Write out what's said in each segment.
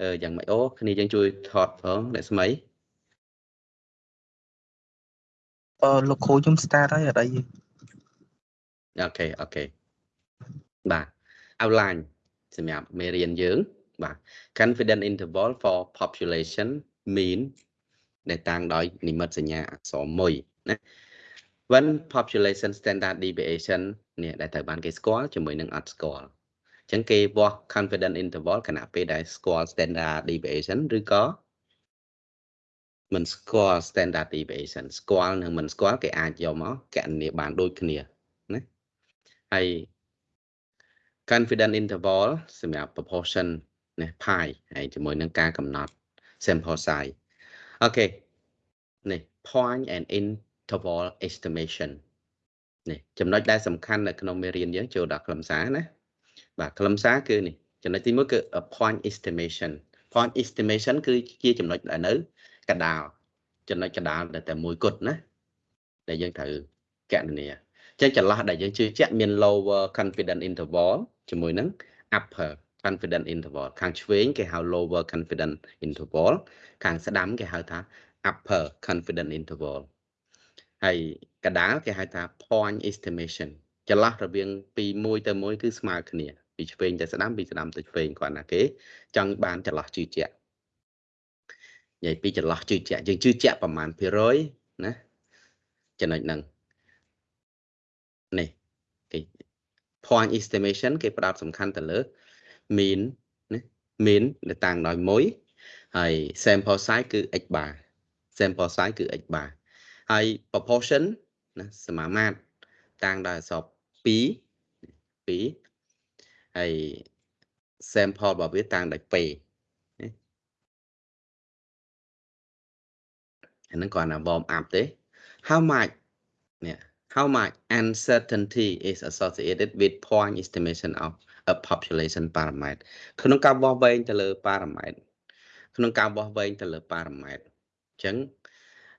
អឺយ៉ាងម៉េចអូគ្នាយើងជួយថតផងអ្នកស្មីអឺលោកគ្រូខ្ញុំ start ហើយអត់អី OK OK បាទ outline សម្រាប់មេរៀនយើងបាទ confidence interval for population mean ដែលតាំងដោយនិមិត្តសញ្ញាអក្សរ1ណា when population standard deviation នេះដែលត្រូវបានគេស្គាល់ជាមួយនឹងអត់ស្គាល់អញ្ចឹងគេវាស់ confidence interval ខណៈពេលដែលស្គាល់ standard deviation ឬក៏មិនស្គាល់ standard deviation ស្គាល់និងមិនស្គាល់គេអាចយកមកកណនាបានដូចគ្នាណាហើយ confidence interval សម្រាប់ proportion ណា pi ហើយជាមួយនឹងការកំណត់ sample size អូខេនេះ point and interval estimation នេះចំណុចដែលសំខាន់នៅក្នុងមេរៀនយើងចូលដល់ខ្លឹមសារណា បាទខ្លឹមសារគឺនេះចំណុចទី1គឺ point estimation point estimation គឺជាចំណុចដែលនៅកដាលចំណុចកដាលតែតែមួយគត់ណាដែលយើងត្រូវកណនាចឹងចន្លោះដែលយើងជឿជាក់មាន lower confidence interval ជាមួយនឹង upper confidence interval ខាងឆ្វេងគេហៅ lower confidence interval ខាងស្ដាំគេហៅថា upper confidence interval ហើយកដាលគេហៅថា point estimation ចន្លោះរវាងពី1ទៅ1គឺស្មើគ្នា ពីឆ្វេងទៅស្ដាំពីស្ដាំទៅឆ្វេងគាត់ណាគេ ចង់បានចន្លោះជឿជាក់និយាយពីចន្លោះជឿជាក់យើងជឿជាក់ប្រមាណភាគរយណាចំណុចហ្នឹងនេះគេ point estimation គេផ្ដោតសំខាន់ទៅលើ mean ណា mean ដែលតាំងដោយ1ហើយ sample size គឺ x bar sample size គឺ x bar ហើយ proportion ណាសមាមាត្រតាំងដោយអក្សរ2 2 ហើយ sample របស់វាតាំងដោយ p អាហ្នឹងគាត់ណា warm up ទេ how much នេះ how much uncertainty is associated with point estimation of a population parameter ក្នុងការវាស់វែងទៅលើ parameter ក្នុងការវាស់វែងទៅលើ parameter អញ្ចឹង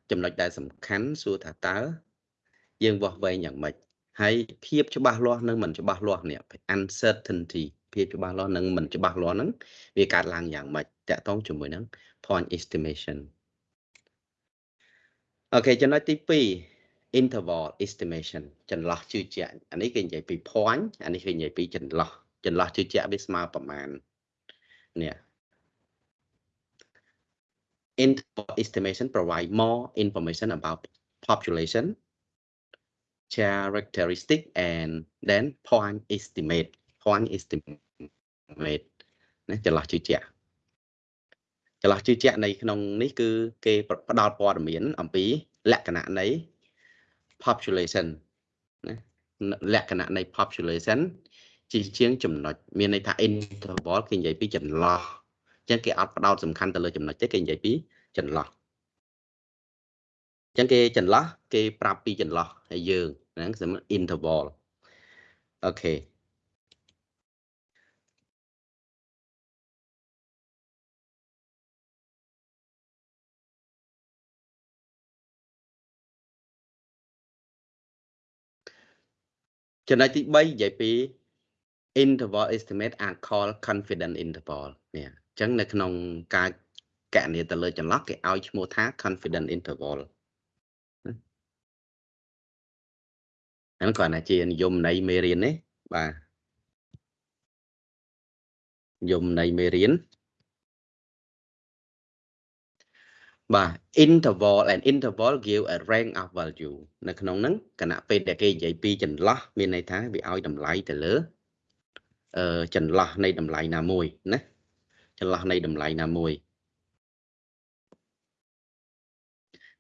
ចំណុចដែលសំខាន់សួរថាតើយើងវាស់វែងយ៉ាងម៉េច ហើយភាពច្បាស់លាស់និងមិនច្បាស់លាស់នេះ uncertainty ភាពច្បាស់លាស់និងមិនច្បាស់លាស់ហ្នឹងវាកើតឡើងយ៉ាងម៉េចតកតងជាមួយនឹង point estimation អូខេចំណុចទី2 interval estimation ចន្លោះជឿជាក់អានេះគេនិយាយពី point អានេះគេនិយាយពីចន្លោះចន្លោះជឿជាក់វាស្មើប្រមាណនេះ interval estimation provide more information about population characteristic and then point estimate point estimate ណាចន្លោះជឿជាក់ចន្លោះជឿជាក់នៃក្នុងនេះគឺគេផ្ដល់ព័ត៌មានអំពីលក្ខណៈនៃ population ណាលក្ខណៈនៃ population ជាជាងចំណុចមានន័យថា interval គេនិយាយពីចន្លោះអញ្ចឹងគេអត់ផ្ដោតសំខាន់ទៅលើចំណុចទេគេនិយាយពីចន្លោះ អញ្ចឹងគេចន្លោះគេប្រាប់ពីចន្លោះហើយយើងហ្នឹងសម្រាប់ interval អូខេចំណុចទី3និយាយពី interval estimate are called confidence interval នេះអញ្ចឹងនៅក្នុងការកណនាទៅលើចន្លោះគេឲ្យឈ្មោះថា confidence interval ហ្នឹងគ្រាន់តែជានិយមន័យមេរៀនទេបាទនិយមន័យមេរៀនបាទ interval and interval give a range of value នៅក្នុងហ្នឹងគណៈពេលដែលគេនិយាយពីចន្លោះមានន័យថាវាឲ្យតម្លៃទៅលើអឺចន្លោះនៃតម្លៃណាមួយណាចន្លោះនៃតម្លៃណាមួយ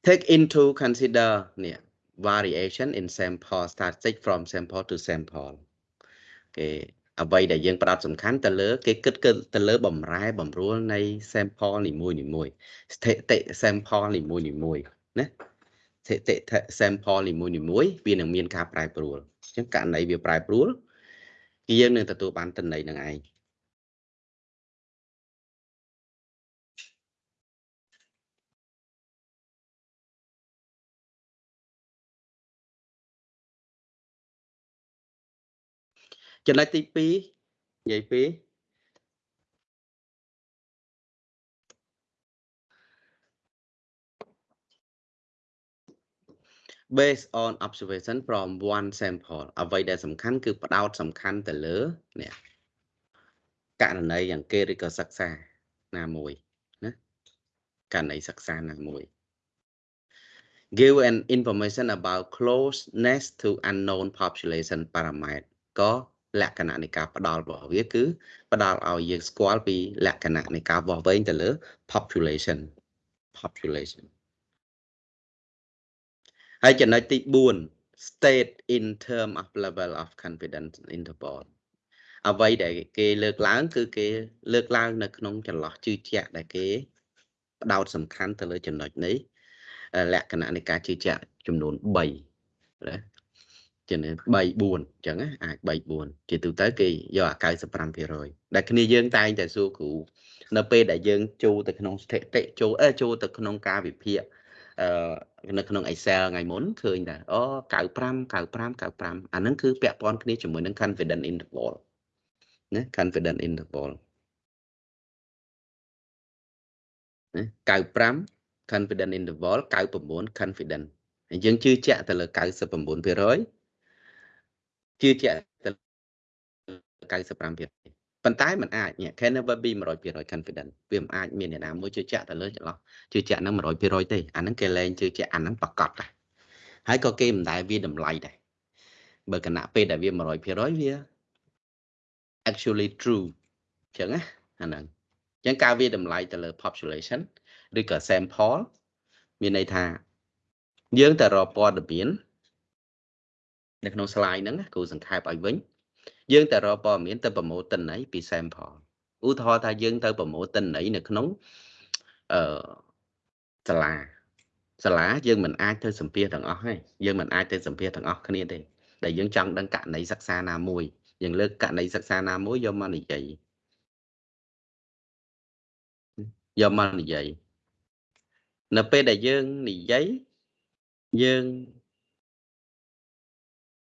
take into consider នេះ variation in sample statistic from sample to sample គេអ្វីដែលយើងផ្ដោតសំខាន់ទៅលើគេគិតទៅលើបំរែបំរួលនៃ sample នីមួយនីមួយស្ថិតិ sample នីមួយនីមួយណាស្ថិតិ sample នីមួយនីមួយវានឹងមានការប្រែប្រួលអញ្ចឹងករណីវាប្រែប្រួលយើងនឹងទទួលបានតំណែងនឹងឯង ចំណុចទី2និយាយពី based on observation from one sample អ្វីដែលសំខាន់គឺផ្ដោតសំខាន់ទៅលើនេះករណីយ៉ាងគេឬក៏សិក្សាណាមួយណាករណីសិក្សាណាមួយ give an information about closeness to unknown population parameter ក៏ លក្ខណៈនៃការផ្ដល់របស់វាគឺផ្ដល់ឲ្យយើងស្គាល់ពីលក្ខណៈនៃការវាស់វែងទៅលើ population population ហើយចំណុចទី4 state in term of level of confidence interval អ្វីដែលគេលើកឡើង គឺគេលើកឡើងនៅក្នុងចន្លោះជឿជាក់ដែលគេផ្ដោតសំខាន់ទៅលើចំណុចនេះលក្ខណៈនៃការជឿជាក់ចំនួន3ណា ជា3 4អញ្ចឹងអាច3 4ជាទូទៅគេយកអា95%ដែលគ្នាយើងតែងតែសួរគ្រូនៅពេលដែលយើងចូលទៅក្នុងស្ថិតិចូលអឺចូលទៅក្នុងការវិភាគអឺនៅក្នុង Excel ថ្ងៃមុនឃើញថាអូ95 95 95អាហ្នឹងគឺពាក់ព័ន្ធគ្នាជាមួយនឹង confidence interval ណា confidence interval ណា95 confidence interval 99 confidence ហើយយើងជឿជាក់ទៅលើ99% ជឿជាក់ទៅ95%ប៉ុន្តែมันអាច can never be 100% confident វាមិនអាចមានអ្នកណាមួយជឿជាក់ទៅលើចន្លោះជឿជាក់នឹង100%ទេអាហ្នឹងគេលែងជឿជាក់អាហ្នឹងប្រកបដែរហើយក៏គេមិនដែលវាតម្លៃដែរបើគណៈពេលដែលវា100%វា actually true អញ្ចឹងណាអាហ្នឹងអញ្ចឹងការវាតម្លៃទៅលើ population ឬក៏ sample មានន័យថាយើងតែរកព័ត៌មាន នៅក្នុង slide ហ្នឹងគ្រូសង្ខេបឲ្យវិញយើងតែរកព័ត៌មានទៅប្រមូលតិន័យពី sample ឧទាហរណ៍ថាយើងទៅប្រមូលតិន័យនៅក្នុងអឺសាលាសាលាយើងមិនអាចទៅសម្ភាសទាំងអស់ទេយើងមិនអាចទៅសម្ភាសទាំងអស់គ្នាទេដែលយើងចង់ដឹងករណីសិក្សាណាមួយយើងលើកករណីសិក្សាណាមួយយកមកនិយាយយកមកនិយាយនៅពេលដែលយើងនិយាយយើង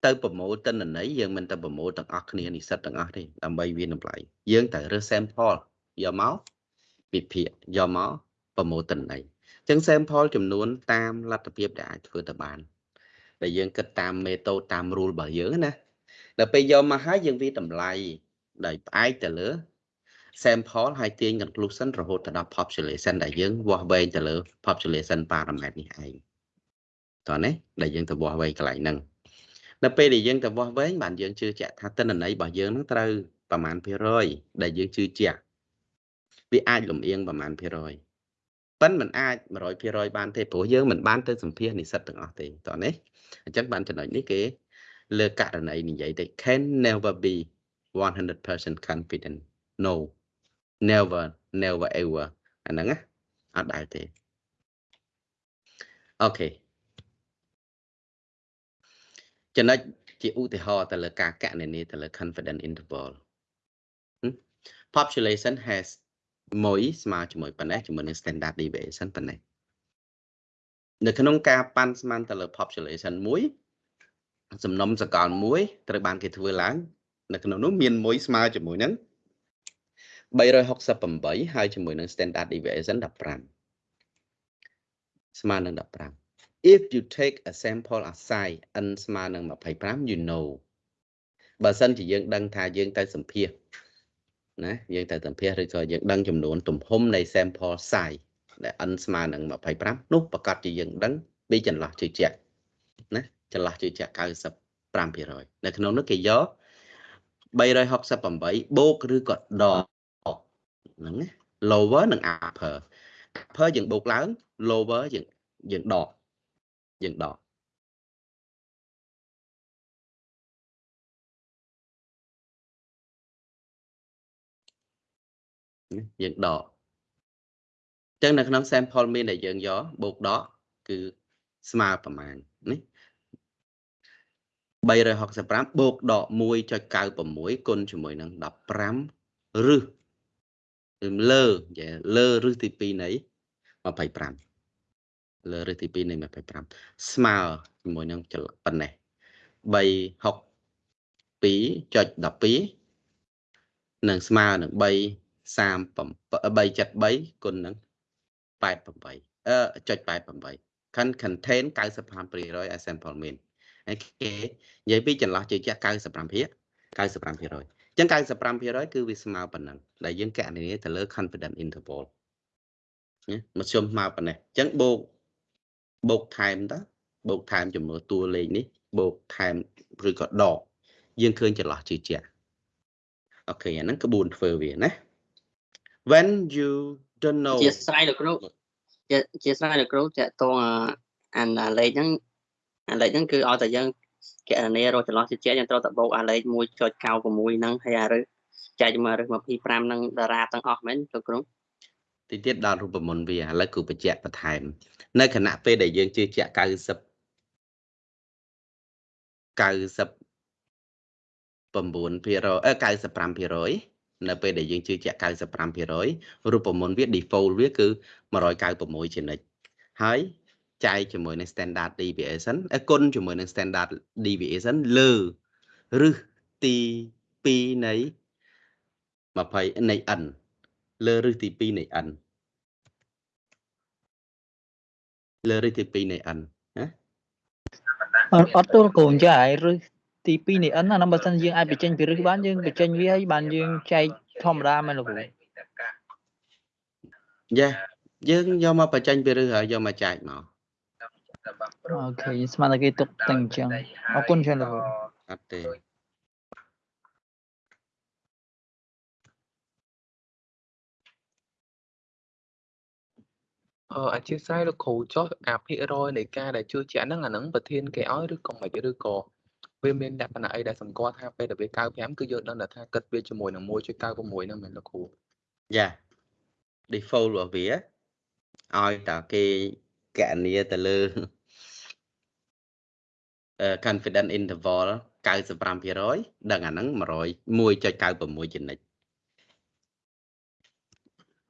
ទៅប្រមូលទិន្នន័យយើងមិនទៅប្រមូលទាំងអស់គ្នានិស្សិតទាំងអស់ទេដើម្បីវាតម្លៃយើងត្រូវរើស sample យកមកវិភាគយកមកប្រមូលទិន្នន័យអញ្ចឹង sample ចំនួនតាមលទ្ធភាពដែលអាចធ្វើទៅបានដែលយើងគិតតាម method តាម rule របស់យើងណាដល់ពេលយកមកហើយយើងវាតម្លៃដោយផ្អែកទៅលើ sample ហើយទាញ conclusion រហូតទៅដល់ population ដែលយើងវាស់វែងទៅលើ population parameter នេះឯងតោះណាដែលយើងទៅវាស់វែងកន្លែងហ្នឹង នៅពេលដែលយើងទៅវាស់វែងបានយើងជឿជាក់ថាទិន្នន័យរបស់យើងនឹងត្រូវប្រមាណភាគរយដែលយើងជឿជាក់វាអាចលំអៀងប្រមាណភាគរយប៉ិនមិនអាច100%បានទេព្រោះយើងមិនបានទៅសម្ភាសនិស្សិតទាំងអស់ទេតោះនេះអញ្ចឹងបានចំណុចនេះគេលើករណីនិយាយទៅ can never be 100% confident no never never ever អាហ្នឹងណាអត់ដែរទេអូខេ ចំណុចជាឧទាហរណ៍ទៅលើការកណនាទៅលើ confidence interval population has 1ស្មើជាមួយប៉ុណ្ណេះជាមួយនឹង standard deviation ប៉ុណ្ណេះនៅក្នុងការប៉ាន់ស្មានទៅលើ population មួយសំណុំសកលមួយត្រូវបានគេធ្វើឡើង នៅក្នុងនោះមាន1ស្មើជាមួយនឹង368ហើយជាមួយនឹង standard deviation 15ស្មើនឹង15 if you take a sample of size n ស្មើនឹង25 you know បើសិនជាយើងដឹងថាយើងទៅសម្ភាសណាយើងទៅសម្ភាសឬក៏យើងដឹងចំនួនទំហំនៃ sample size ដែល n ស្មើនឹង25នោះប្រកាសជាយើងដឹងពីចន្លោះជឿជាក់ណាចន្លោះជឿជាក់95%នៅក្នុងនោះគេយក368បូកឬក៏ដកហ្នឹងណា lower និង upper upper យើងបូកឡើង lower យើងយើងដក យើងដកយើងដកអញ្ចឹងនៅក្នុង sample mean ដែលយើងយកបូកដកគឺស្មើប្រមាណនេះ365បូកដក1.96គុណជាមួយនឹង15រឹសលើលើរឹសទី2នៃ25 លើរឹសទី2នៃ25ស្មើជាមួយនឹងប៉ុណ្ណេះ362.12នឹងស្មើនឹង3 373គុណនឹង88អឺចុច88 can contain 95%ឲ្យ sample mean ហើយគេនិយាយពីចន្លោះជឿជាក់95% 95%អញ្ចឹង95%គឺវាស្មើប៉ុណ្ណឹងដែលយើងកណនាទៅលើ confidence interval ណាមធ្យមស្មើប៉ុណ្ណេះអញ្ចឹងបូក បូកថែមតើបូកថែមចំនួនតួលេខនេះបូកថែមឬក៏ដកយើងឃើញចន្លោះជឿជាក់អូខេអាហ្នឹងក្បួនធ្វើវាណា when you don't know ជាស្រ័យលោកគ្រូជាជាស្រ័យលោកគ្រូតកតងអាអាលេខហ្នឹងអាលេខហ្នឹងគឺឲ្យតែយើងកណនារកចន្លោះជាយើងត្រូវតែបូកអាលេខ1.96ហ្នឹងហើយអារឹសចែកជាមួយអារឹស25ហ្នឹងតារាទាំងអស់មែនលោកគ្រូ ទីទៀតដល់រូបមន្តវាឥឡូវគឺបញ្ជាក់បន្ថែម នៅខណៈពេលដែលយើងជឿជាក់90 90 9%អឺ95%នៅពេលដែលយើងជឿជាក់95%រូបមន្តវា default វាគឺ196ជានិច្ចហើយចែកជាមួយនឹង standard deviation អគុណជាមួយនឹង standard deviation លើឬទី2នៃ20នៃ n លើឬទី2នៃ n លើឬទី2នៃ n ណាអត់អត់ទល់កូនចាហើយឬទី2នៃ n អាហ្នឹងបើសិនយើងអាចបញ្ចេញពីរឹសបានយើងបញ្ចេញវាហើយបានយើងចែកធម្មតាមែនលោកគ្រូយ៉ាយើងយកមកបញ្ចេញពីឬហើយយកមកចែកមកអូខេស្មានតែគេទុកតែអញ្ចឹងអរគុណច្រើនលោកគ្រូអត់ទេ អឺ អធិស្ឋានលោកគ្រូចុះអាភាគរយនៃការដែលជឿជាក់ហ្នឹងអាហ្នឹងប្រធានគេឲ្យឬក៏មិនឬក៏វាមានលក្ខណៈអីដែលសម្គាល់ថាពេលដែលវា95គឺយើងដឹងតែថាគិតវាជាមួយនឹង1.96ហ្នឹងមែនលោកគ្រូយ៉ា default របស់វាឲ្យតែគេកណនាទៅលើអឺ confidence interval 95%ដឹងអាហ្នឹង100 1.96ជានិច្ច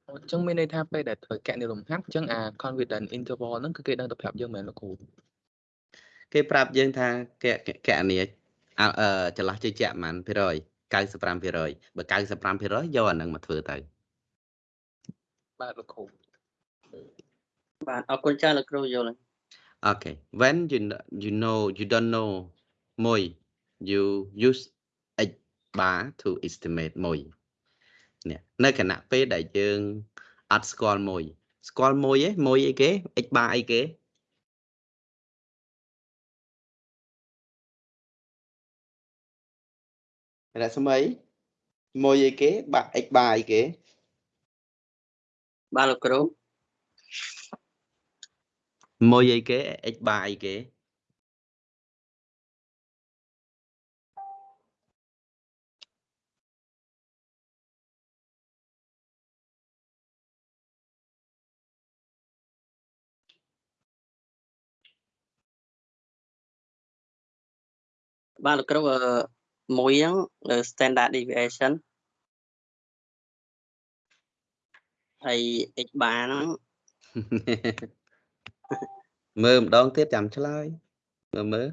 អញ្ចឹងមានន័យថាពេលដែលធ្វើកណនីលំហាត់អញ្ចឹងអា confidence interval ហ្នឹងគឺគេដឹងតែប្រាប់យើងមែនលោកគ្រូគេប្រាប់យើងថាកកណនាអឺអឺចន្លោះជឿជាក់ប៉ុន្មានភាគរយ95%បើ95%យកអាហ្នឹងមកធ្វើទៅបាទលោកគ្រូបាទអរគុណច្រើនលោកគ្រូយល់ហើយ Okay. When you kn- you know you don't know មួយ you use x bar to estimate មួយ នេះនៅគណៈពេលដែលយើងអត់ស្គាល់មួយ ស្គាល់មួយឯងមួយអីគេ x bar អីគេរស្មីមួយអីគេបាក់ x bar អីគេបាទលោកគ្រូមួយអីគេ x bar អីគេ បាទលោកគ្រូអឺមួយហ្នឹងលើ standard deviation ហើយ x bar ហ្នឹងមើលម្ដងទៀតចាំឆ្លើយមើលមើល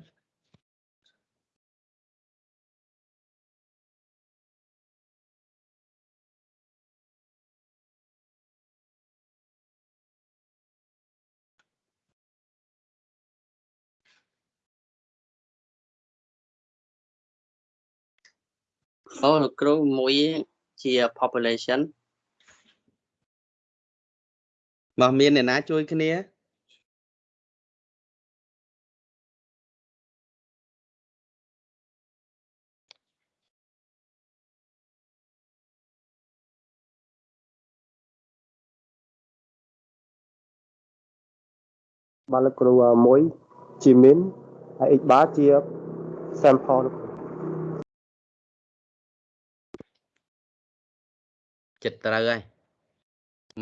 អូលោកគ្រូមួយជា population មកមានអ្នកណាជួយគ្នាបាទលោកគ្រូអ่าមួយជា min ហើយ x bar ជា sample លោក ចិត្តត្រូវហើយ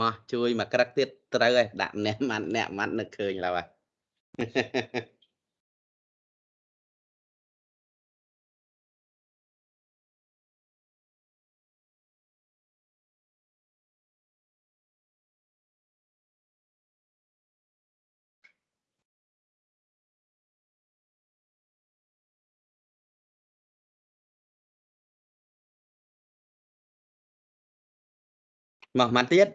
មកជួយមកក្រឹកទៀតត្រូវហើយដាក់ម្នាក់ម៉ាត់អ្នកម៉ាត់នឹកឃើញឡើយ មកម៉ាត់ទៀត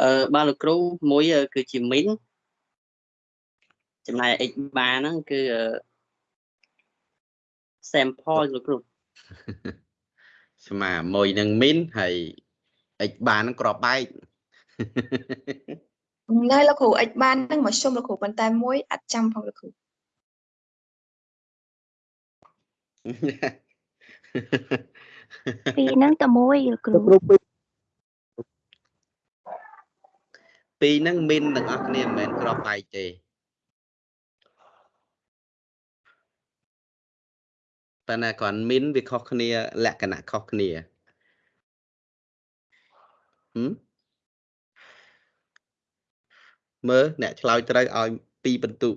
អឺបាទលោកគ្រូមួយគឺជាមីនចំណែក x បាហ្នឹងគឺ sample លោកគ្រូស្មើមួយនឹងមីនហើយ x បាននឹងក្របបែកនៅលោកគ្រូ x បាននឹងមកជុំលោកគ្រូប៉ុន្តែមួយអត់ចាំផងលោកគ្រូពីរហ្នឹងតែមួយលោកគ្រូលោកគ្រូពីរពីរហ្នឹង min ទាំងអស់គ្នាមិនមែនក្របបែកទេប៉ុន្តែគ្រាន់ min វាខុសគ្នាលក្ខណៈខុសគ្នាហឹ មមើលអ្នកឆ្លើយត្រូវឲ្យ2បន្ទុក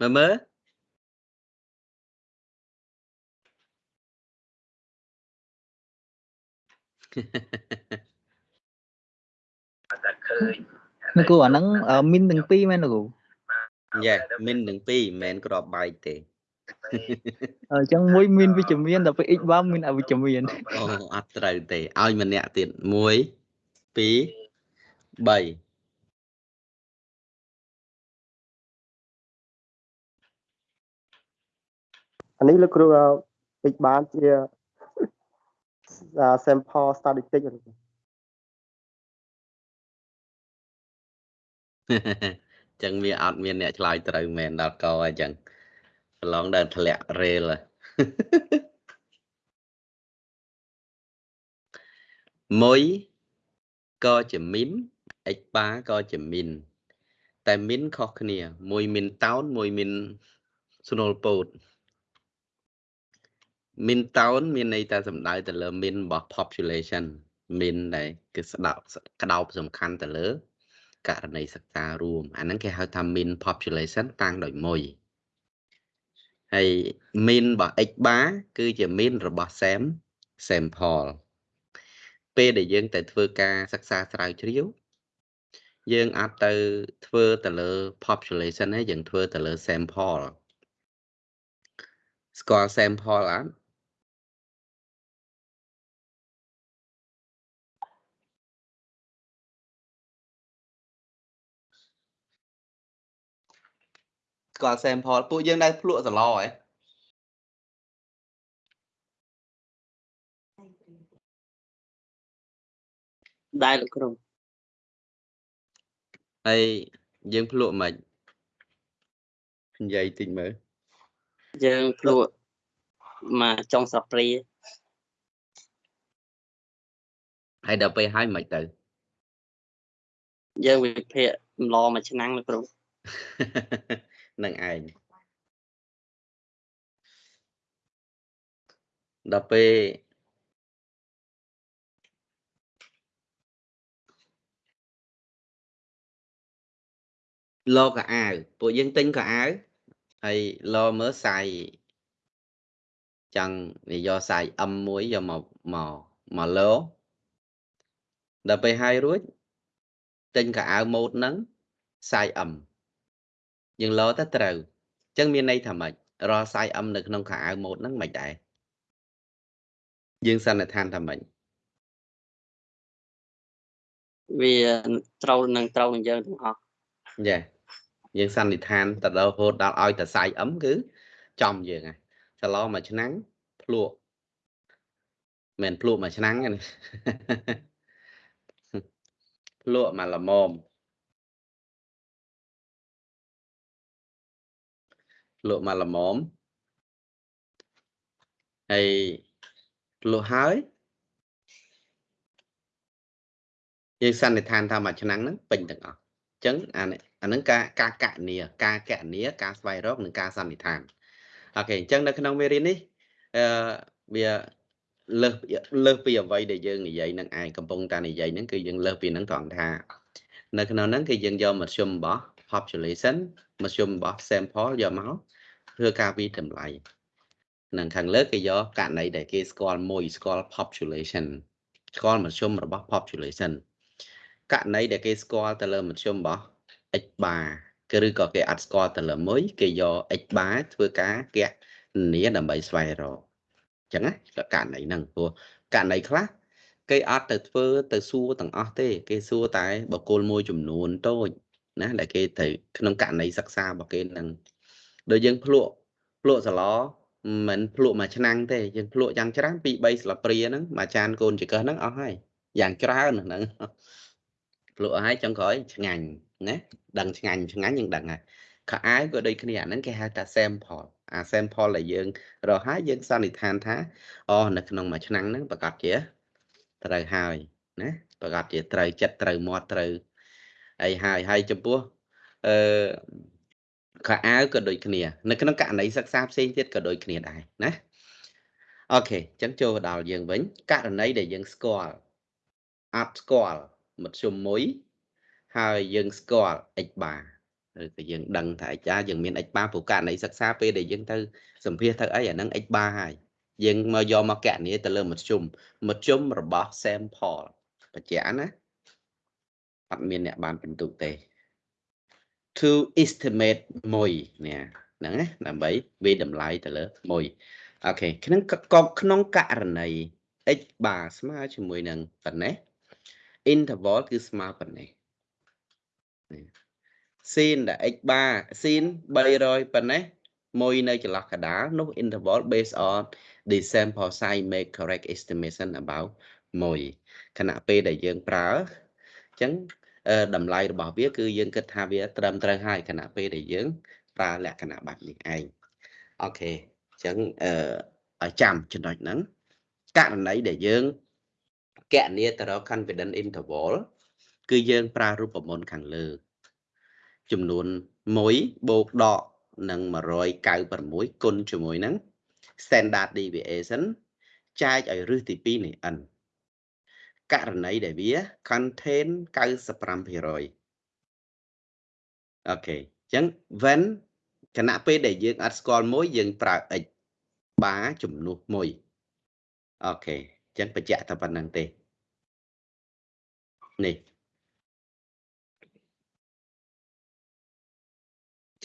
មើលមើល លោកគ្រូអាហ្នឹងអឺមីនទាំងពីរមែនលោកគ្រូយេមិននឹង2មិនមែនក្របបែកទេអញ្ចឹងមួយមានវិជ្ជមានដល់ពេល x បានមានអវិជ្ជមានអូអត់ត្រូវទេឲ្យម្នាក់ទៀត1 2 3អានេះលោកគ្រូអឺពេចបានជាអា sample statistic លោកគ្រូចឹងវាអត់មានអ្នកឆ្លើយត្រូវមែនដល់កអញ្ចឹងប្រឡងដើរធ្លាក់រេលហើយមួយក៏ជាមីន x បាក៏ជាមីនតែមីនខុសគ្នា មួយមីនតោនមួយមីនស្នូលពោត មីនតោនមានន័យតែសំដៅទៅលើមីនរបស់ population មីនដែលគឺស្ដោក្តោបសំខាន់ទៅលើករណីសិក្សារួមអាហ្នឹងគេហៅថា mean population តាំងដោយមួយហើយ mean របស់ x bar គឺជា mean របស់ sam sample ពេលដែលយើងទៅធ្វើការសិក្សាស្រាវជ្រាវយើងអាចទៅធ្វើទៅលើ population ហើយយើងធ្វើទៅលើ sample ស្គាល់ sample អត់ ស្គាល់ sample ពួកយើងដែលភ្លក់សឡហ៎ដែរលោកគ្រូហើយយើងភ្លក់មិននិយាយតិចមើលយើងភ្លក់មកចុងស្លាបព្រាហើយដល់ពេលហើយមិនទៅយើងវិភាគម្លមួយឆ្នាំងលោកគ្រូ នឹងឯងដល់ពេលលកអាវពួកយើងទិញកអាវហើយលមើលសាយចង់និយាយសាយ M1 យកមកមកមកលដល់ពេលហើយរួចទិញកអាវម៉ូតហ្នឹងសាយ M យើងលោទៅត្រូវអញ្ចឹងមានន័យថាម៉េចរាល់សាយ M នៅក្នុងខោអាវម៉ូតហ្នឹងមិនដែរយើងសន្និដ្ឋានថាម៉េចវាត្រូវនឹងត្រូវនឹងយើងទាំងអស់យ៉ាយើងសន្និដ្ឋានទៅដល់រហូតដល់ឲ្យតែសាយ M គឺចំយើងហើយចន្លោមួយឆ្នាំងភ្លក់មិនមែនភ្លក់មួយឆ្នាំងទេណាភ្លក់មកល្មម លក់មកល្មមហើយភ្លក់ហើយយើងសន្និដ្ឋានថាមួយឆ្នាំងហ្នឹងពេញទាំងអស់អញ្ចឹងអានេះអាហ្នឹងការការកណនីការកណនីការស្វែងរកនិងការសន្និដ្ឋានអូខេអញ្ចឹងនៅក្នុងមេរៀននេះអឺវាលើសពីលើសពីអ្វីដែលយើងនិយាយនឹងឯងកំពុងតែនិយាយហ្នឹងគឺយើងលើសពីហ្នឹងត្រង់ថា នៅក្នុងហ្នឹងគឺយើងយកមធ្យមរបស់ population មធ្យមរបស់ sample យកមក ធ្វើការវិតម្លៃនឹងខាងលើគេយកករណីដែលគេស្គាល់មួយស្គាល់ population ស្គាល់មធ្យមរបស់ population ករណីដែលគេស្គាល់ទៅលើមធ្យមរបស់ x bar គឺឬក៏គេអត់ស្គាល់ទៅលើមួយគេយក x bar ធ្វើការគណនាដើម្បីស្វែងរកអញ្ចឹងណាករណីហ្នឹងព្រោះករណីខ្លះគេអត់ទៅធ្វើទៅសួរទាំងអស់ទេ គេសួរតែបកគលមួយចំនួនតូចណាដែលគេទៅក្នុងករណីសិក្សារបស់គេនឹង ដូចយើងភ្លក់ភ្លក់សឡមិនភ្លក់មួយឆ្នាំងទេយើងភ្លក់យ៉ាងច្រើនពី3ស្លាបព្រាហ្នឹងមួយចានកូនចង្កឹះហ្នឹងអស់ហើយយ៉ាងច្រើនហ្នឹងភ្លក់ឲ្យចុងក្រោយឆ្ងាញ់ណាដឹងឆ្ងាញ់ឆ្ងាញ់យើងដឹងហើយខោអាវក៏ដូចគ្នាអាហ្នឹងគេហៅថា sample អា sample ដែលយើងរកហើយយើងសន្និដ្ឋានថាអូនៅក្នុងមួយឆ្នាំងហ្នឹងប្រកាសជាត្រូវហើយណាប្រកាសជាត្រូវចិត្តត្រូវមាត់ត្រូវអីហើយហើយចំពោះអឺ ខោអាវក៏ដូចគ្នា នៅក្នុងករណីសិក្សាផ្សេងទៀតក៏ដូចគ្នាដែរណាអូខេអញ្ចឹងចូលដល់យើងវិញករណីដែលយើងស្គាល់អត់ស្គាល់មធ្យមមួយហើយយើងស្គាល់ x bar ឬក៏យើងដឹងថា x bar យើងមាន x bar ព្រោះករណីសិក្សាពេលដែលយើងទៅសម្ភាសទៅអីអាហ្នឹង x bar ហើយយើងមកយកមកកណនីទៅលើមធ្យមមធ្យមរបស់ sample បញ្ជាក់ណាអត់មានអ្នកបានបន្ទុកទេ to estimate មួយនេះហ្នឹងណាដើម្បីវាតម្លៃទៅលើមួយអូខេក្នុងក្នុងករណី x bar ស្មើជាមួយនឹងប៉ុណ្ណេះ interval គឺស្មើប៉ុណ្ណេះស៊ីនដែល x bar ស៊ីន300ប៉ុណ្ណេះមួយនៅចន្លោះកដាលនោះ interval based on the sample size make correct estimation about មួយខណៈពេលដែលយើងប្រើអញ្ចឹង តម្លៃរបស់វាគឺយើងគិតថាវាត្រឹមត្រូវហើយខណៈពេលដែលយើងប្រើលក្ខណៈបែបនេះឯងអូខេអញ្ចឹងអឺចាំចំណុចហ្នឹងករណីដែលយើងកណនាទៅរក confidence interval គឺយើងប្រើរូបមន្តខាងលើ ចំនួន1បូកដកនឹង196គុណជាមួយនឹង standard deviation ចែកឲ្យរឹសទី2នៃ n ករណីដែលវា contain 95% OK អញ្ចឹង when គណៈពេលដែលយើងអត់ស្គាល់ mu យើងប្រើ x bar ជំនួស mu OK អញ្ចឹងបញ្ជាក់តែប៉ុណ្្នឹងទេនេះ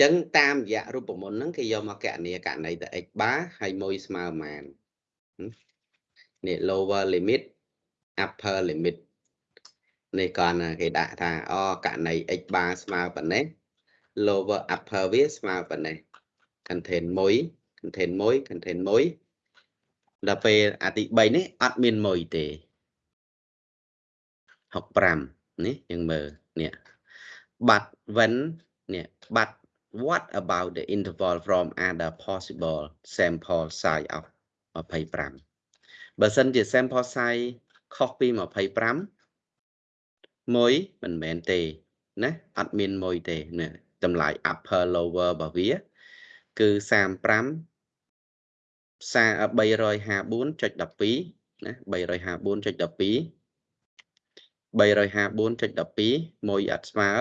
ចឹងតាមរយៈរូបមន្តហ្នឹងគេយកមកគណនាករណីទៅ x bar ហើយ mu ស្មើប៉ុន្មាននេះ lower limit upper limit នេះគាត់គេដាក់ថាអូករណី x bar ស្មើប៉ុណ្ណេះ lower upper វាស្មើប៉ុណ្ណេះ contain 1 contain 1 contain 1ដល់ពេលអាទី3នេះអត់មាន1ទេ65នេះយើងមើលនេះ but when នេះ but what about the interval from other possible sample size of 25បើសិនជា sample size ខុសពី25មួយមិនមែនទេណាអត់មានមួយទេណាតម្លៃ upper lower របស់វាគឺ35 354.12ណា354.12 354.12មួយអត់ស្មើ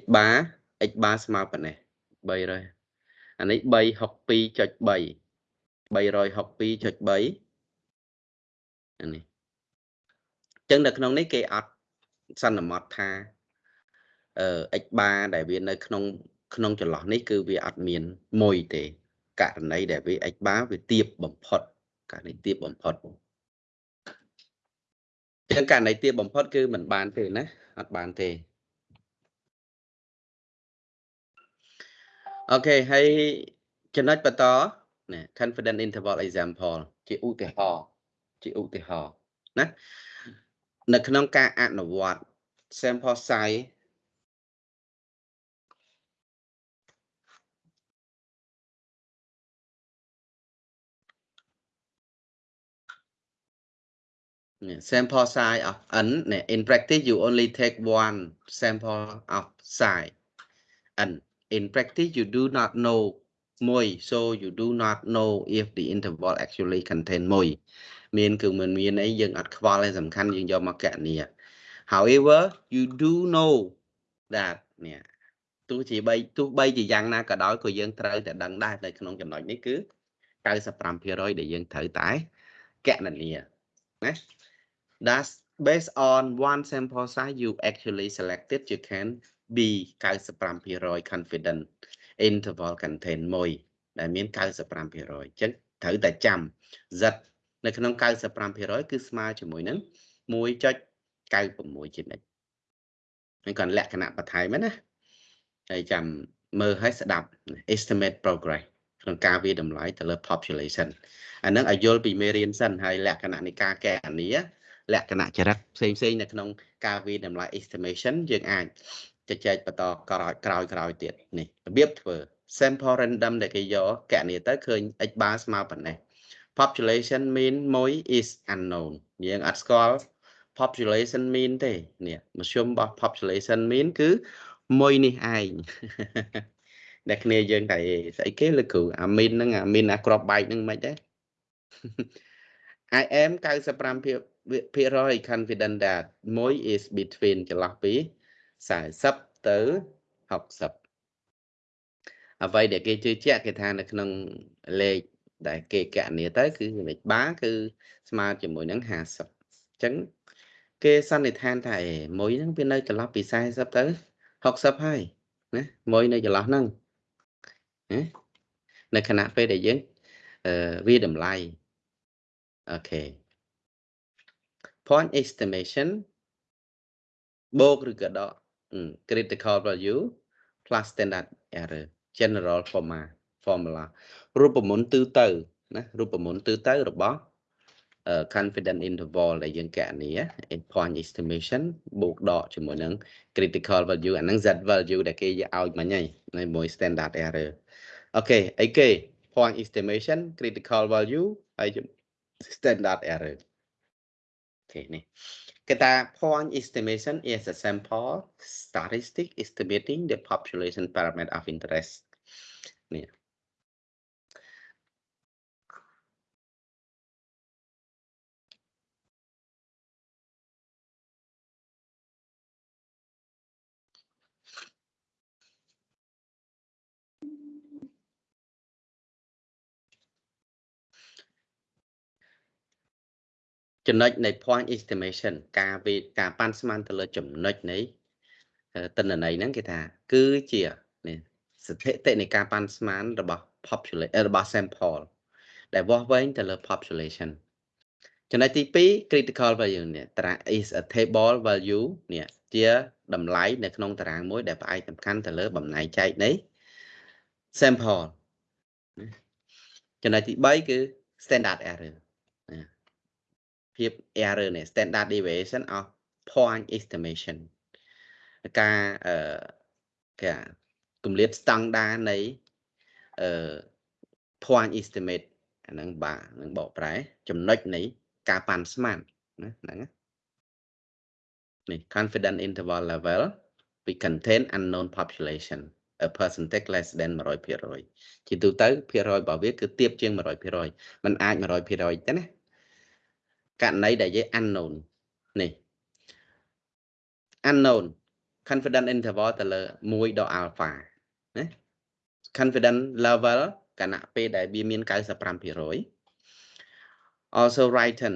x bar x bar ស្មើប៉ុណ្ណេះ300អានេះ362.3 362.3អានេះ ចឹងនៅក្នុងនេះគេអត់សន្មត់ថាអឺ x bar ដែលវានៅក្នុងក្នុងចន្លោះនេះគឺវាអត់មានមួយទេករណីដែលវា x bar វាទៀបបំផុតករណីទៀបបំផុតចឹងករណីទាបបំផុតគឺមិនបានទេណាអត់បានទេអូខេហើយចំណុចបន្តណា confidence interval example ជាឧទាហរណ៍ជាឧទាហរណ៍ណា នៅក្នុងការអនុវត្ត sample size sample size of n in practice you only take one sample of size n in practice you do not know មួយ so you do not know if the interval actually contain មួយ មានគឺមិនមានអីយើងអត់ខ្វល់ឯសំខាន់យើងយកមកកណនី however you do know that នេះទោះជាបីទោះបីជាយ៉ាងណាក៏ដោយក៏យើងត្រូវតែដឹងដែរនៅក្នុងចំណុចនេះគឺ95%ដែលយើងត្រូវតែកណនាណា That's based on one sample size you actually selected you can be 95% confident interval contain មួយដែលមាន95%អញ្ចឹងត្រូវតែចាំ z នៅក្នុង95%គឺស្មើជាមួយនឹង1.96ជានិច្ចហើយ còn លក្ខណៈបន្ថែមណាហើយចាំមើលឲ្យស្ដាប់ estimate progress ក្នុងការវាតម្លៃទៅលើ population អានឹងឲ្យយល់ពីមេរៀនសិនហើយលក្ខណៈនៃការកែអានីលក្ខណៈចរិតផ្សេងផ្សេងនៅក្នុងការវាតម្លៃ estimation យើងអាចជជែកបន្តក្រោយក្រោយក្រោយទៀតនេះរបៀបធ្វើ sample random ដែលគេយកកណនីទៅឃើញ x bar ស្មើប៉ុណ្ណេះ population mean មួយ is unknown យើងអត់ស្គាល់ population mean ទេនេះមធ្យមរបស់ population mean គឺមួយនេះឯងអ្នកគ្នាយើងតែស្អីគេលោកគ្រូអា mean ហ្នឹងអា mean អាក្របបែកហ្នឹងមិនទេ I am 95% confident that មួយ is between ចន្លោះពី40ទៅ60អ្វីដែលគេជឿជាក់គេថានៅក្នុងលេខ ដែលគេកណនីទៅគឺលេខបាគឺស្មើជាមួយនឹង50អញ្ចឹងគេសន្និដ្ឋានថាមួយហ្នឹងវានៅចន្លោះពី40ទៅ60ហើយណាមួយនៅចន្លោះហ្នឹងណានៅខណៈពេលដែលយើងអឺវាតម្លៃអូខេ point estimation បូកឬក៏ដក critical value plus standard error general formula formula រូបមន្តទូទៅណារូបមន្តទូទៅរបស់ confidence interval ដែលយើងកណនា point estimation បូកដកជាមួយនឹង critical value អាហ្នឹង z value ដែលគេយកឲ្យមិញហើយមួយ standard error អូខេអីគេ point estimation critical value ហើយ standard error អូខេនេះគេថា point estimation is a sample statistic estimating the population parameter of interest នេះ ចំណុចនៃ point estimation ការវិការប៉ាន់ស្មានទៅលើចំណុចនៃតនន័យហ្នឹងគេថា គឺជានេះស្ថិតិនៃការប៉ាន់ស្មានរបស់ population របស់ sample ដែលវាស់វែងទៅលើ population ចំណុចទី2 critical value នេះតារាង is a table value នេះជាតម្លៃនៅក្នុងតារាងមួយ ដែលផ្អែកសំខាន់ទៅលើបំណែកចែកនៃ sample ចំណុចទី3គឺ standard error ភាព error នេះ standard deviation of point estimation ការអឺគេគម្លាតស្តង់ដានៃអឺ point estimate អាហ្នឹងបាទនឹងបកប្រែ ចំណុចនៃការប៉ាន់ស្មានណាហ្នឹងនេះ confidence interval level we contain unknown population a percentage less than 100%ជាទូទៅភាគរយរបស់វាគឺទាបជាង100%มันអាច100%ទេណា ករណីដែលយើង unknown នេះ unknown confidence interval ទៅលើ1ដល់ alpha ណា confidence level គណៈពេលដែលវាមាន95% also written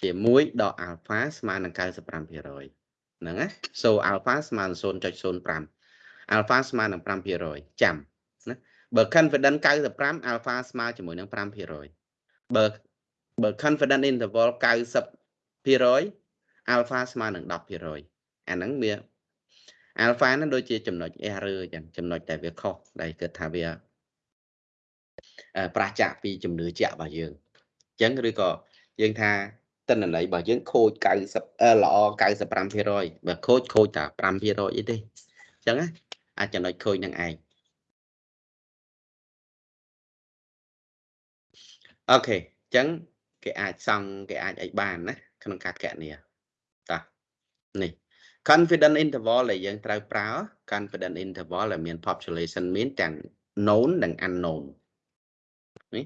ជាមួយដល់ alpha ស្មើនឹង95%ហ្នឹងណា so alpha ស្មើនឹង0.05 alpha ស្មើនឹង5%ចាំណាបើ confidence 95 alpha ស្មើជាមួយនឹង5%បើ បើ confidence interval 90% alpha ស្មើនឹង10%អាហ្នឹងវា alpha ហ្នឹងដូចជាចំណុច error អញ្ចឹងចំណុចដែលវាខុសដែលគិតថាវាប្រឆាចពីជំនឿជាក់របស់យើងអញ្ចឹងឬក៏យើងថាតិន្នន័យរបស់យើងខូច90ល្អ95%បើខូចខូចតែ5%អីទេអញ្ចឹងណាអាចចំណុចខូចនឹងឯងអូខេអញ្ចឹង គេអាចសង់គេអាចអីបានណាក្នុងការកណនាតោះនេះ confidence interval ដែលយើងត្រូវប្រើ confidence interval ដែលមាន population mean ទាំង known និង unknown នេះ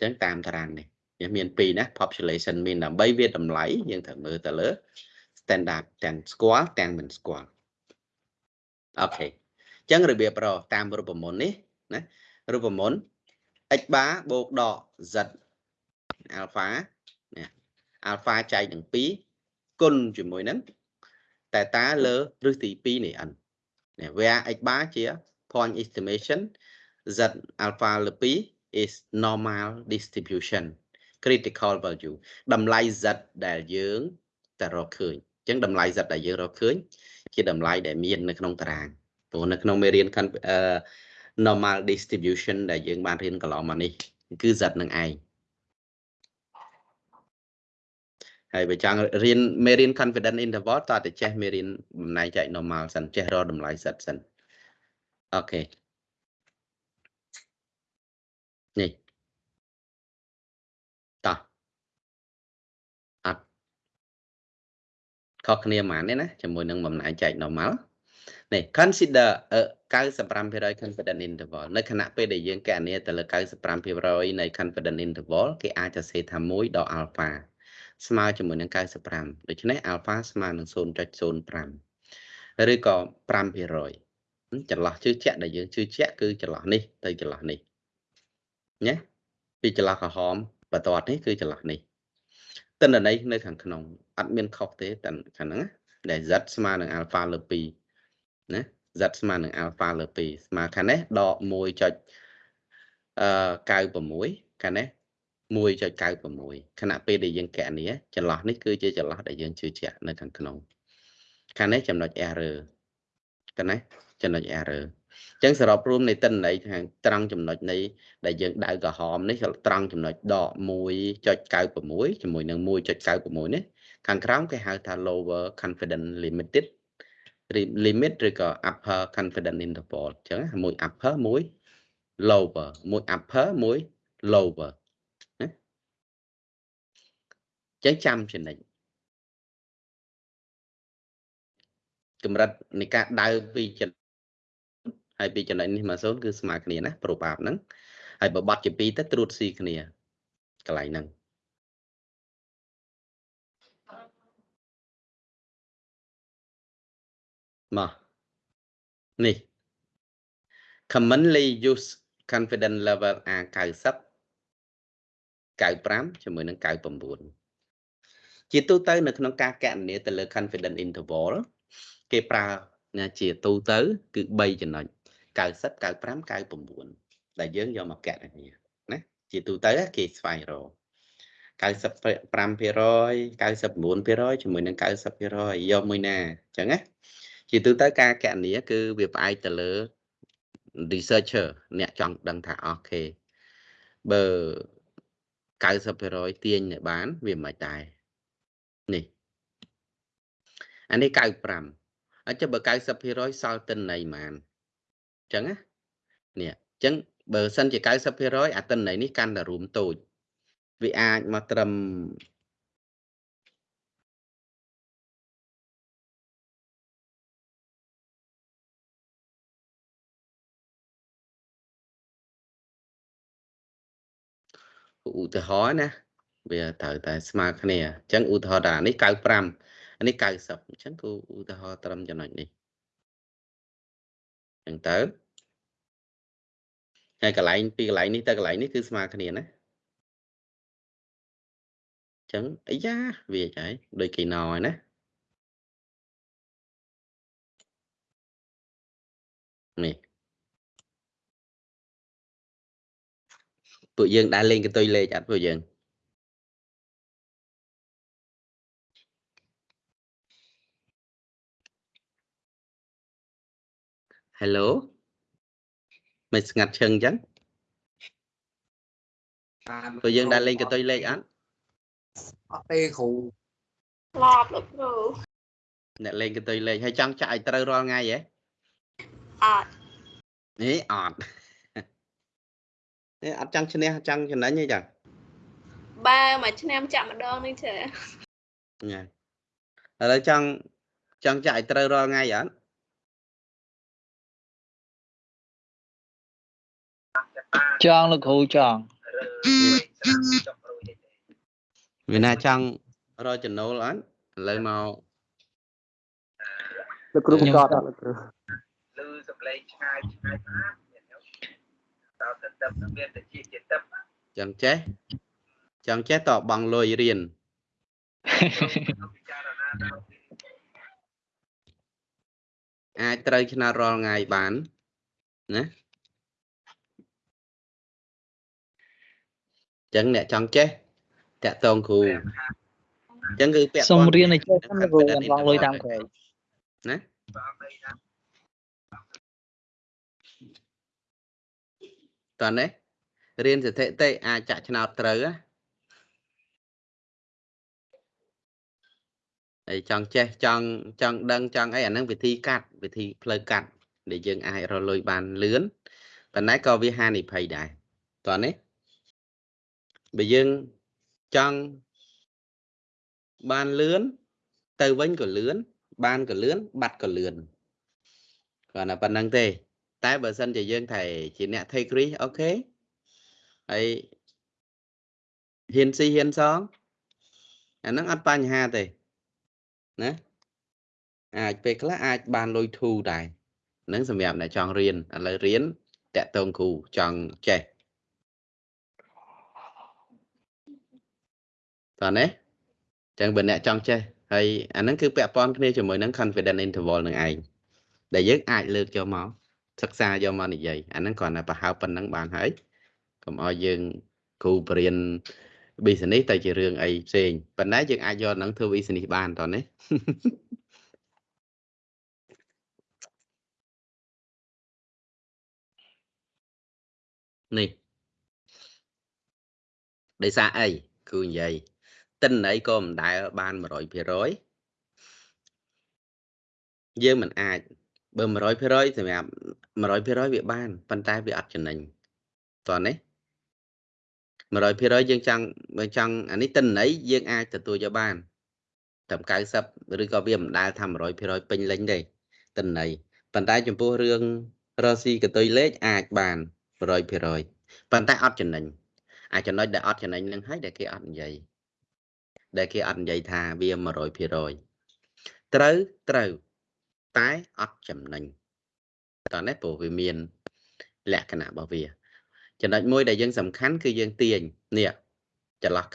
ចឹងតាមតារាងនេះវាមានពីរណា population mean ដើម្បីវាតម្លៃយើងត្រូវមើលទៅលើ standard ទាំងស្គាល់ទាំងមិនស្គាល់អូខេអញ្ចឹងរបៀបរកតាមរូបមន្តនេះណារូបមន្ត x បាបូកដក z អាល់ហ្វានេះអាល់ហ្វាចែកនឹង2គុណជាមួយនឹងតែតាលើឫសទី2នៃ n នេះ where x បាជា point estimation z alpha លើ2 is normal distribution critical value តម្លៃ z ដែលយើងតែរកឃើញអញ្ចឹងតម្លៃ z ដែលយើងរកឃើញ ជាតម្លៃដែលមាននៅក្នុងតារាងព្រោះនៅក្នុងមេរៀន normal distribution ដែលយើងបានរៀនកន្លងមកនេះគឺ z នឹងឯងហើយបើចង់រៀនមេរៀន confidence interval តើតែចេះមេរៀនបំណែកចែក normal សិនចេះរកតម្លៃ z សិនអូខេនេះតោះអត់ខុសគ្នាហ្មងទេណាជាមួយនឹងបំណែកចែក normal នេះ consider 95% confidence interval នៅខណៈពេលដែលយើងកណនាទៅលើ95%នៃ confidence interval គេអាចសរសេរថា1ដល់ alpha ស្មើជាមួយនឹង95ដូច្នេះ alpha ស្មើនឹង0.05ឬក៏5%ចន្លោះជឿជាក់ដែលយើងជឿជាក់គឺចន្លោះនេះទៅចន្លោះនេះណាពីចន្លោះក្រហមបន្ទាត់នេះគឺចន្លោះនេះតិន្នន័យនៅខាងក្នុងអត់មានខុសទេតែខាងហ្នឹងដែល z ស្មើនឹង alpha លើ2 ណា z ស្មើនឹង alpha លើ2ស្មើខាងនេះដក1ចុចអឺ96ខាងនេះ1.96ខណៈពេលដែលយើងកណនាចន្លោះនេះគឺជាចន្លោះដែលយើងជឿជាក់នៅខាងក្នុងខាងនេះចំណុច error កណាចំណុច error អញ្ចឹងសរុបរួមនៃតិន្នន័យខាងត្រង់ចំណុចនៃដែលយើងដៅក្រហមនេះត្រង់ចំណុចដក1.96ជាមួយនឹង1.96នេះខាងក្រោមគេហៅថា lower confidence limited limit ឬក៏ upper confidence interval អញ្ចឹងមួយ upper មួយ lower មួយ upper មួយ lower ណាចឹងចាំចំណិចកម្រិតនៃការដៅពីចំណហើយពីចំណុចនេះមក0គឺស្មើគ្នាណាប្រូបាបហ្នឹងហើយបើបត់ជា2ទៅត្រួតស៊ីគ្នាកន្លែងហ្នឹង មកនេះ commonly use confidence level A90 95ជាមួយនឹង99ជាទូទៅនៅក្នុងការកណនាទៅលើ confidence interval គេប្រើជាទូទៅ គឺ3ចំណុច90 95 99ដែលយើងយកមកកណនាណាជាទូទៅគេស្វែងរក95% 99%ជាមួយនឹង90%យកមួយណាអញ្ចឹងណា ជាទូទៅការកណនាគឺវាផ្អែកទៅលើ researcher អ្នកចង់ដឹងថាអូខេបើ90%ទាញឲ្យបាន វាមិនដែរនេះអានេះ95អញ្ចឹងបើ90%សល់តិនន័យហ្មងអញ្ចឹងណានេះអញ្ចឹងបើសិនជា90%អាតិនន័យនេះកាន់តែរួមតូចវាអាចមកត្រឹម ឧទាហរណ៍ណាវាត្រូវតែស្មើគ្នាអញ្ចឹងឧទាហរណ៍ថានេះ95អានេះ90អញ្ចឹងគឺឧទាហរណ៍ត្រឹមចំណុចនេះអញ្ចឹងទៅហើយកន្លែងពីកន្លែងនេះទៅកន្លែងនេះគឺស្មើគ្នាណាអញ្ចឹងអាយ៉ាវាចៃដូចគេណោហើយណានេះ ពួកយើងដែលលេងកន្ទុយលេខអត់ពួកយើង Hello មិនស្ងាត់ឈឹងអញ្ចឹងពួកយើងដែលលេងកន្ទុយលេខអត់អត់ទេគ្រូឡប់លោកគ្រូអ្នកលេងកន្ទុយលេខហើយចង់ចាក់ឲ្យត្រូវរាល់ថ្ងៃហ៎អត់នេះអត់ នេះអត់ចង់ឈ្នះចង់ចំណេញទេចាបើមួយឆ្នាំចាក់ម្ដងនេះចាញ៉ៃឥឡូវចង់ចង់ចាក់ឲ្យត្រូវរាល់ថ្ងៃអត់ចង់លោកគ្រូចង់វាណាចង់រកចំណូលអត់ឥឡូវមកលោកគ្រូបង្កត់អត់លោកគ្រូលឺសំឡេងឆ្ងាយឆ្ងាយណា ស់តើទៅទៅចង់ចេះចង់ចេះតបង់លុយរៀនអាចត្រូវឆ្នោតរាល់ថ្ងៃបានណាចឹងអ្នកចង់ចេះតាក់តងគ្រូចឹងគឺពាក់សូមព័ន្ធរៀនឲ្យចេះសិននឹងគ្រូ confident អត់ឡងលុយ interval តាមក្រោយណា តើនេះរៀនស្ថិតិអាចចាក់ឆ្នោតត្រូវណាហើយចង់ចេះចង់ចង់ដឹងចង់អីអាហ្នឹងវិធីកាត់វិធីផ្លូវកាត់ដែលយើងអាចរកលុយបានលឿនប៉ុន្តែក៏វាហានិភ័យដែរតើនេះបើយើងចង់បានលឿនទៅវិញក៏លឿនបានក៏លឿនបាត់ក៏លឿនគាត់តែប៉ុណ្្នឹងទេ តែបើសិនជាយើងថាជាអ្នក take risk អូខេហើយហ៊ានស៊ីហ៊ានសងអាហ្នឹងអត់បញ្ហាទេណាអាចពេលខ្លះអាចបានលុយធូរដែរហ្នឹងសម្រាប់អ្នកចង់រៀនឥឡូវរៀនតាក់ទងគ្រូចង់ចេះតើនេះចឹងបើអ្នកចង់ចេះហើយអាហ្នឹងគឺពាក់ព័ន្ធគ្នាជាមួយនឹង confidence interval នឹងឯងដែលយើងអាចលើកយកមក សិក្សាយកមកនិយាយអាហ្នឹងគ្រាន់តែប្រហែលប៉ុណ្ណឹងបានហើយកុំឲ្យយើងគ្រូបរៀន business ទៅជារឿងអីផ្សេងប៉ុន្តែយើងអាចយកហ្នឹងធ្វើ business បានតោះនេះនេះដោយសារអីគឺនិយាយទិន្នន័យក៏មិនដែលបាន100%យើងមិនអាច បើ100%សម្រាប់100%វាបានប៉ុន្តែវាអត់ចំណេញតោះនេះ100%យើងចង់បើចង់អានេះទិន្នន័យយើងអាចទទួលយកបានត្រឹម90ឬក៏វាមិនដែលថា100%ពេញលេញទេទិន្នន័យប៉ុន្តែចំពោះរឿងរកស៊ីកតុយលេខអាចបាន100%ប៉ុន្តែអត់ចំណេញអាចចំណុចដែលអត់ចំណេញនឹងហើយដែលគេអត់និយាយដែលគេអត់និយាយថាវា100%ត្រូវត្រូវ តែអត់ចំណេញតោះនេះព្រោះវាមាន លក្ខណៈរបស់វាចំណុចមួយដែលយើងសំខាន់គឺយើងទាញនេះចន្លោះ90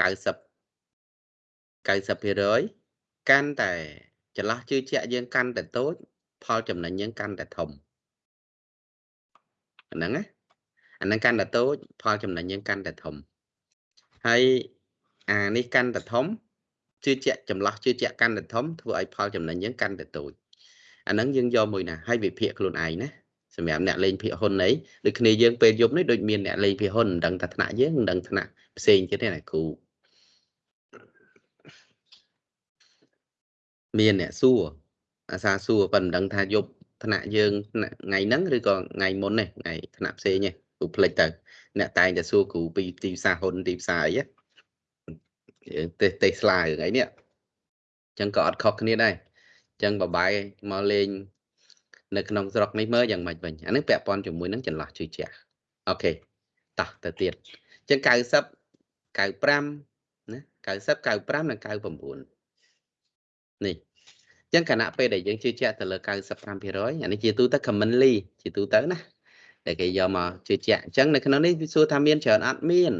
90%កាន់តែចន្លោះជឿជាក់យើងកាន់តែតូចផលចំណេញយើងកាន់តែធំអាហ្នឹងណាអាហ្នឹងកាន់តែតូចផលចំណេញយើងកាន់តែធំហើយអានេះកាន់តែធំជឿជាក់ចម្លោះជឿជាក់កាន់តែធំធ្វើឲ្យផលចំណេញយើងកាន់តែតូច អាហ្នឹងយើងយកមួយណាហើយវិភាគខ្លួនឯងណាសម្រាប់អ្នកលេងភាគហ៊ុនអីដូចគ្នាយើងពេលយប់នេះដូចមានអ្នកលេងភាគហ៊ុនមិនដឹងថាថ្នាក់យើងមិនដឹងថ្នាក់ផ្សេងទៀតទេណាគ្រូមានអ្នកសួរអាសាសួរប៉ុន្តែមិនដឹងថាយប់ថ្នាក់យើងថ្នាក់ថ្ងៃហ្នឹងឬក៏ថ្ងៃមុននេះថ្ងៃថ្នាក់ផ្សេងទេគ្រូភ្លេចទៅអ្នកតែងតែសួរគ្រូពីទីផ្សារហ៊ុនទីផ្សារអីយើងទេទេស្លារឿងអីនេះអញ្ចឹងក៏អត់ខុសគ្នាដែរអញ្ចឹងបបាយមកលេងនៅក្នុងស្រុកនេះមើលយ៉ាងម៉េចវិញអានេះពាក់ព័ន្ធជាមួយនឹងចន្លោះជឿជាក់អូខេតោះទៅទៀតអញ្ចឹង90 95ណា90 95និង99នេះអញ្ចឹងគណៈពេលដែលយើងជឿជាក់ទៅលើ95%អានេះជាទូទៅ commonly ជាទូទៅណាដែលគេយកមកជឿជាក់អញ្ចឹងនៅក្នុងនេះវាសួរថាមានច្រើនអត់មាន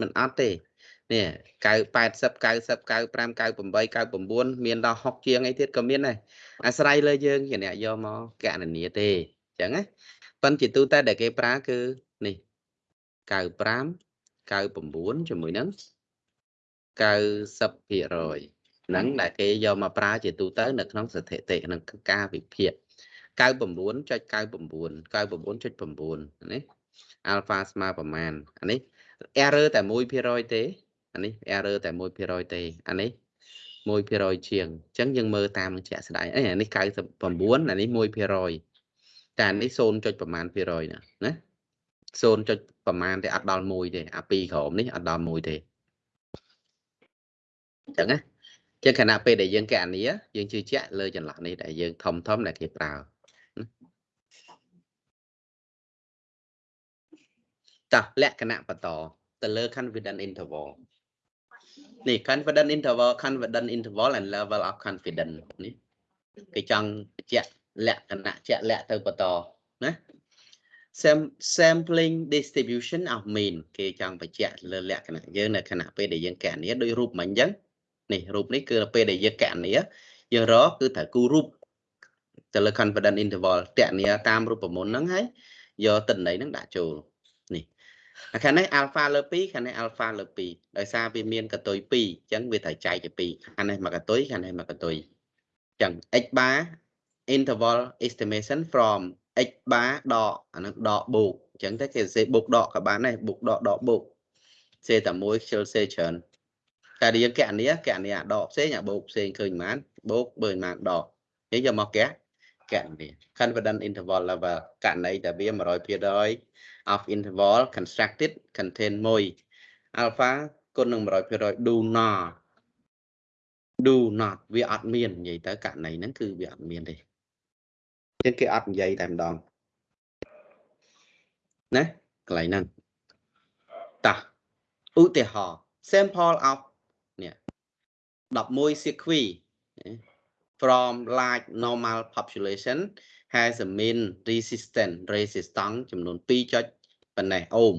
មិនអត់ទេ នេះ9 80 90 95 98 99មានដល់60ជាងអីទៀតក៏មានដែរអាស្រ័យលើយើងជាអ្នកយកមកកណនាទេអញ្ចឹងណាប៉ុន្តែជាទូទៅដែលគេប្រើគឺនេះ95 99ជាមួយនឹង90%ហ្នឹងដែលគេយកមកប្រើជាទូទៅនៅក្នុងស្ថិតិក្នុងការវិភាគ99.99 99.9នេះ alpha ស្មើប្រមាណអានេះ error តែ1%ទេ អានេះ error តែ1%ទេអានេះ1%ជាងអញ្ចឹងយើងមើលតាមនឹងជាក់ស្ដែងអីអានេះ99អានេះ1%តែអានេះ 0. ប្រមាណភាគរយណាណា 0. ប្រមាណទេអត់ដល់1ទេអា2ក្រោមនេះអត់ដល់1ទេអញ្ចឹងណាចឹងខណៈពេលដែលយើងកណនីយើងជឿជាក់លើចន្លោះនេះដែលយើងធំធំដែលគេប្រើតោះលក្ខណៈបន្តទៅលើ confidence interval នេះ confidence interval confidence interval and level of confidence នេះគេចង់បញ្ជាក់លក្ខណៈជាក់លាក់ទៅបន្តណា sam- sampling distribution of mean គេចង់បញ្ជាក់លើលក្ខណៈយើងនៅខណៈពេលដែលយើងកណនីដោយរូបមិញអញ្ចឹងនេះរូបនេះគឺពេលដែលយើងកណនីយើងរកគឺត្រូវគូរូបទៅលើ confidence interval តនីតាមរូបមន្តហ្នឹងហើយយកតិន័យហ្នឹងដាក់ចូលនេះអា ខាងនេះ alpha លើ2ខាងនេះ alpha លើ2ដោយសារវាមានកតុយ2អញ្ចឹងវាត្រូវចែកជា2ខាងនេះមកកតុយខាងនេះមកកតុយអញ្ចឹង x bar interval estimation from x bar ដកអានឹងដកបូកអញ្ចឹងទៅគេសរសេរបូកដកក៏បានដែរបូកដកដកបូកសេតែមួយខ្ជិលសេច្រើនតែយើងកណនីកណនីអាដកផ្សេងអាបូកផ្សេងឃើញប៉ុន្មានបូកបើប៉ុន្មានដកនិយាយយកមកកែកណនី confidence interval level កណនីតែវា100% of interval constructed contain 1 alpha គុណនឹង100% do not do not វាអត់មាននិយាយទៅករណីហ្នឹងគឺវាអត់មានទេចឹងគេអត់និយាយតែម្ដងណាកន្លែងហ្នឹងតោះឧទាហរណ៍ sample of នេះ11 sequi from large normal population has a mean resistance resistance ចំនួន2ចុចប៉ុណ្ណេះអូម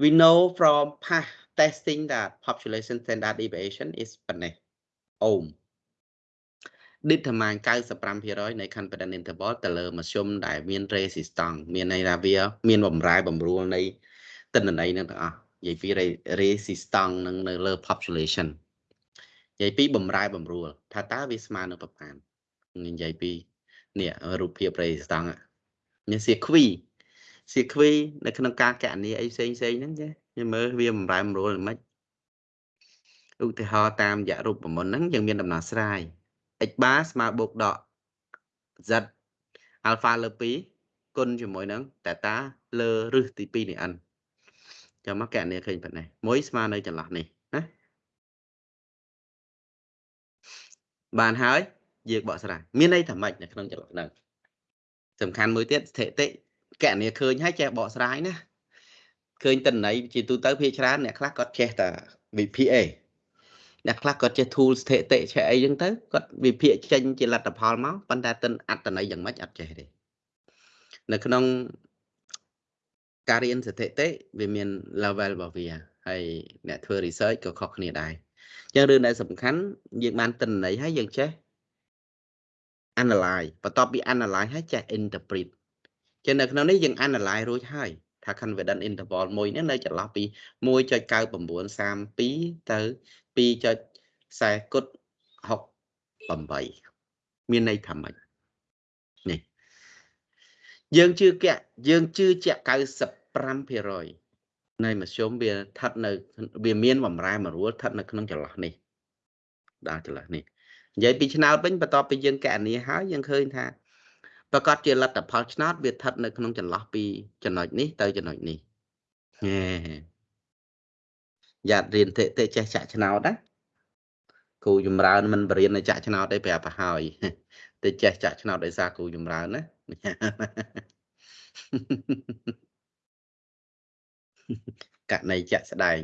we know from past testing that population standard deviation is ប៉ុណ្ណេះអូម determine 95%នៃ confidence interval ទៅលើមធ្យមដែលមាន resistance មានន័យថាវាមានបំរែបំរួលនៃទិន្នន័យនឹងទាំងអស់និយាយពី resistance នឹងនៅលើ population និយាយពីបំរែបំរួលថាតើវាស្មើនឹងប្រមាណ និយាយពីនេះរូបភាព resistance នេះសៀខ្វីសៀខ្វីនៅក្នុងការកណនីអីផ្សេងផ្សេងហ្នឹងចាខ្ញុំមើលវាបំរែបំរួលមិនឧទាហរណ៍តាមរយៈរូបមន្តហ្នឹងយើងមានដំណោះស្រាយ x bar ស្មើបូកដក z alpha លើ2គុណជាមួយនឹង theta លើរឹសទី2នៃ n ចាំមកកណនីឃើញប៉ុណ្ណេះមួយស្មើនៅចន្លោះនេះណាបានហើយ យើងបកស្រាយមានន័យថាម៉េចនៅក្នុងចន្លោះហ្នឹងសំខាន់មួយទៀតស្ថិតិកណនីឃើញហើយចេះបកស្រាយណាឃើញតិន័យជាទូទៅភាគច្រើនអ្នកខ្លះគាត់ចេះតែ VPA អ្នកខ្លះគាត់ចេះ tool ស្ថិតិចេះអីចឹងទៅគាត់វិភាគចេញជាលទ្ធផលមកប៉ុន្តែតិនអត្តន័យយ៉ាងម៉េចអត់ចេះទេនៅក្នុងការរៀនស្ថិតិវាមាន level របស់វាហើយអ្នកធ្វើ research ក៏ខុសគ្នាដែរអញ្ចឹងរឿងដែលសំខាន់យើងបានតិនន័យហើយយើងចេះ analyze បន្ទាប់ពី analyze ហើយចេះ interpret ចឹងនៅក្នុងនេះយើង analyze រួចហើយថា confidence interval មួយនេះនៅចន្លោះពី1.9932ទៅ2.40គុត68មានន័យថាម៉េចនេះយើងជឿជាក់យើងជឿជាក់95%នៃមធ្យមវាស្ថិតនៅវាមានបំរែបំរួលស្ថិតនៅក្នុងចន្លោះនេះដល់ចន្លោះនេះ និយាយពីឆ្នោតវិញបន្ទាប់ពីយើងកណនីហើយយើងឃើញថាប្រកាសជាលទ្ធផលឆ្នោតវាស្ថិតនៅក្នុងចន្លោះពីចំណុចនេះទៅចំណុចនេះហេយ៉ាត់រៀនតិតិចេះចាក់ឆ្នោតណាគ្រូចម្រើនមិនបរៀននៅចាក់ឆ្នោតទេប្រាប់ទៅហើយតែចេះចាក់ឆ្នោតដោយសារគ្រូចម្រើនណាកណីចាក់ស្ដែង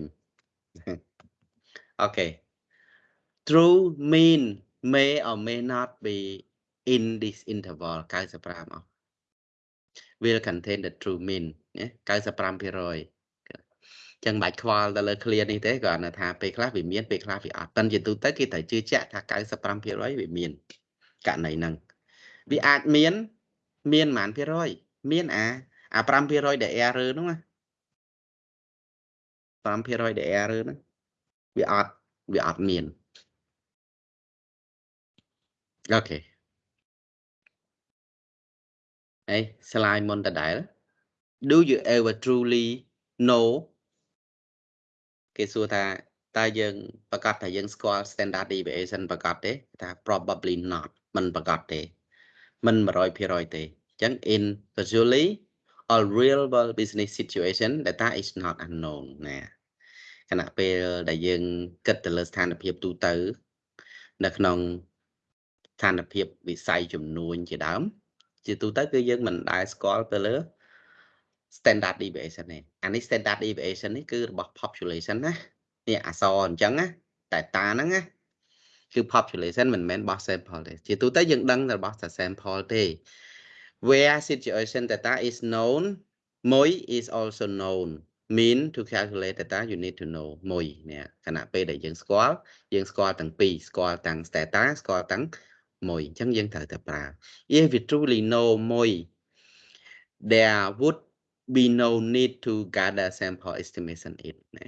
អូខេ true mean may or may not be in this interval 95អស់ will contain the true mean 95%ចឹងបាច់ខ្វល់ទៅលើ clear នេះទេគ្រាន់តែថាពេលខ្លះវាមានពេលខ្លះវាអត់ប៉ុន្តែជាទូទៅគេត្រូវជឿជាក់ថា95%វាមានករណីហ្នឹងវាអាចមានមានប៉ុន្មានភាគរយមានអាអា5%ដែល error ហ្នឹងណា5%ដែល error ហ្នឹងវាអត់វាអត់មាន អូខេហើយ slide មុនដដែល do you ever truly know គេសួរថាតើយើងប្រកាសថាយើងស្គាល់ standard deviation ប្រកាសទេថា probably not មិនប្រកាសទេ មិន100%ទេអញ្ចឹង in usually all real world business situation data is not unknown ណាខណៈពេលដែលយើងគិតទៅលើស្ថានភាពទូទៅ នៅក្នុង ស្ថានភាពវិស័យចំនួនជាដើម ជាទូទៅគឺយើងមិនដែលស្គាល់ទៅលើ standard deviation នេះអានេះ standard deviation នេះគឺរបស់ population ណានេះអសអញ្ចឹងណាតែតាហ្នឹងណាគឺ population មិនមែនរបស់ sample ទេជាទូទៅយើងដឹងតែរបស់តែ sample ទេ where situation data is known មួយ is also known mean to calculate data you need to know មួយនេះខណៈពេលដែលយើងស្គាល់យើងស្គាល់ទាំងពីរស្គាល់ទាំង data ស្គាល់ទាំង មួយអញ្ចឹងយើងត្រូវតែប្រើ if we truly know មួយ there would be no need to gather sample estimation it ណា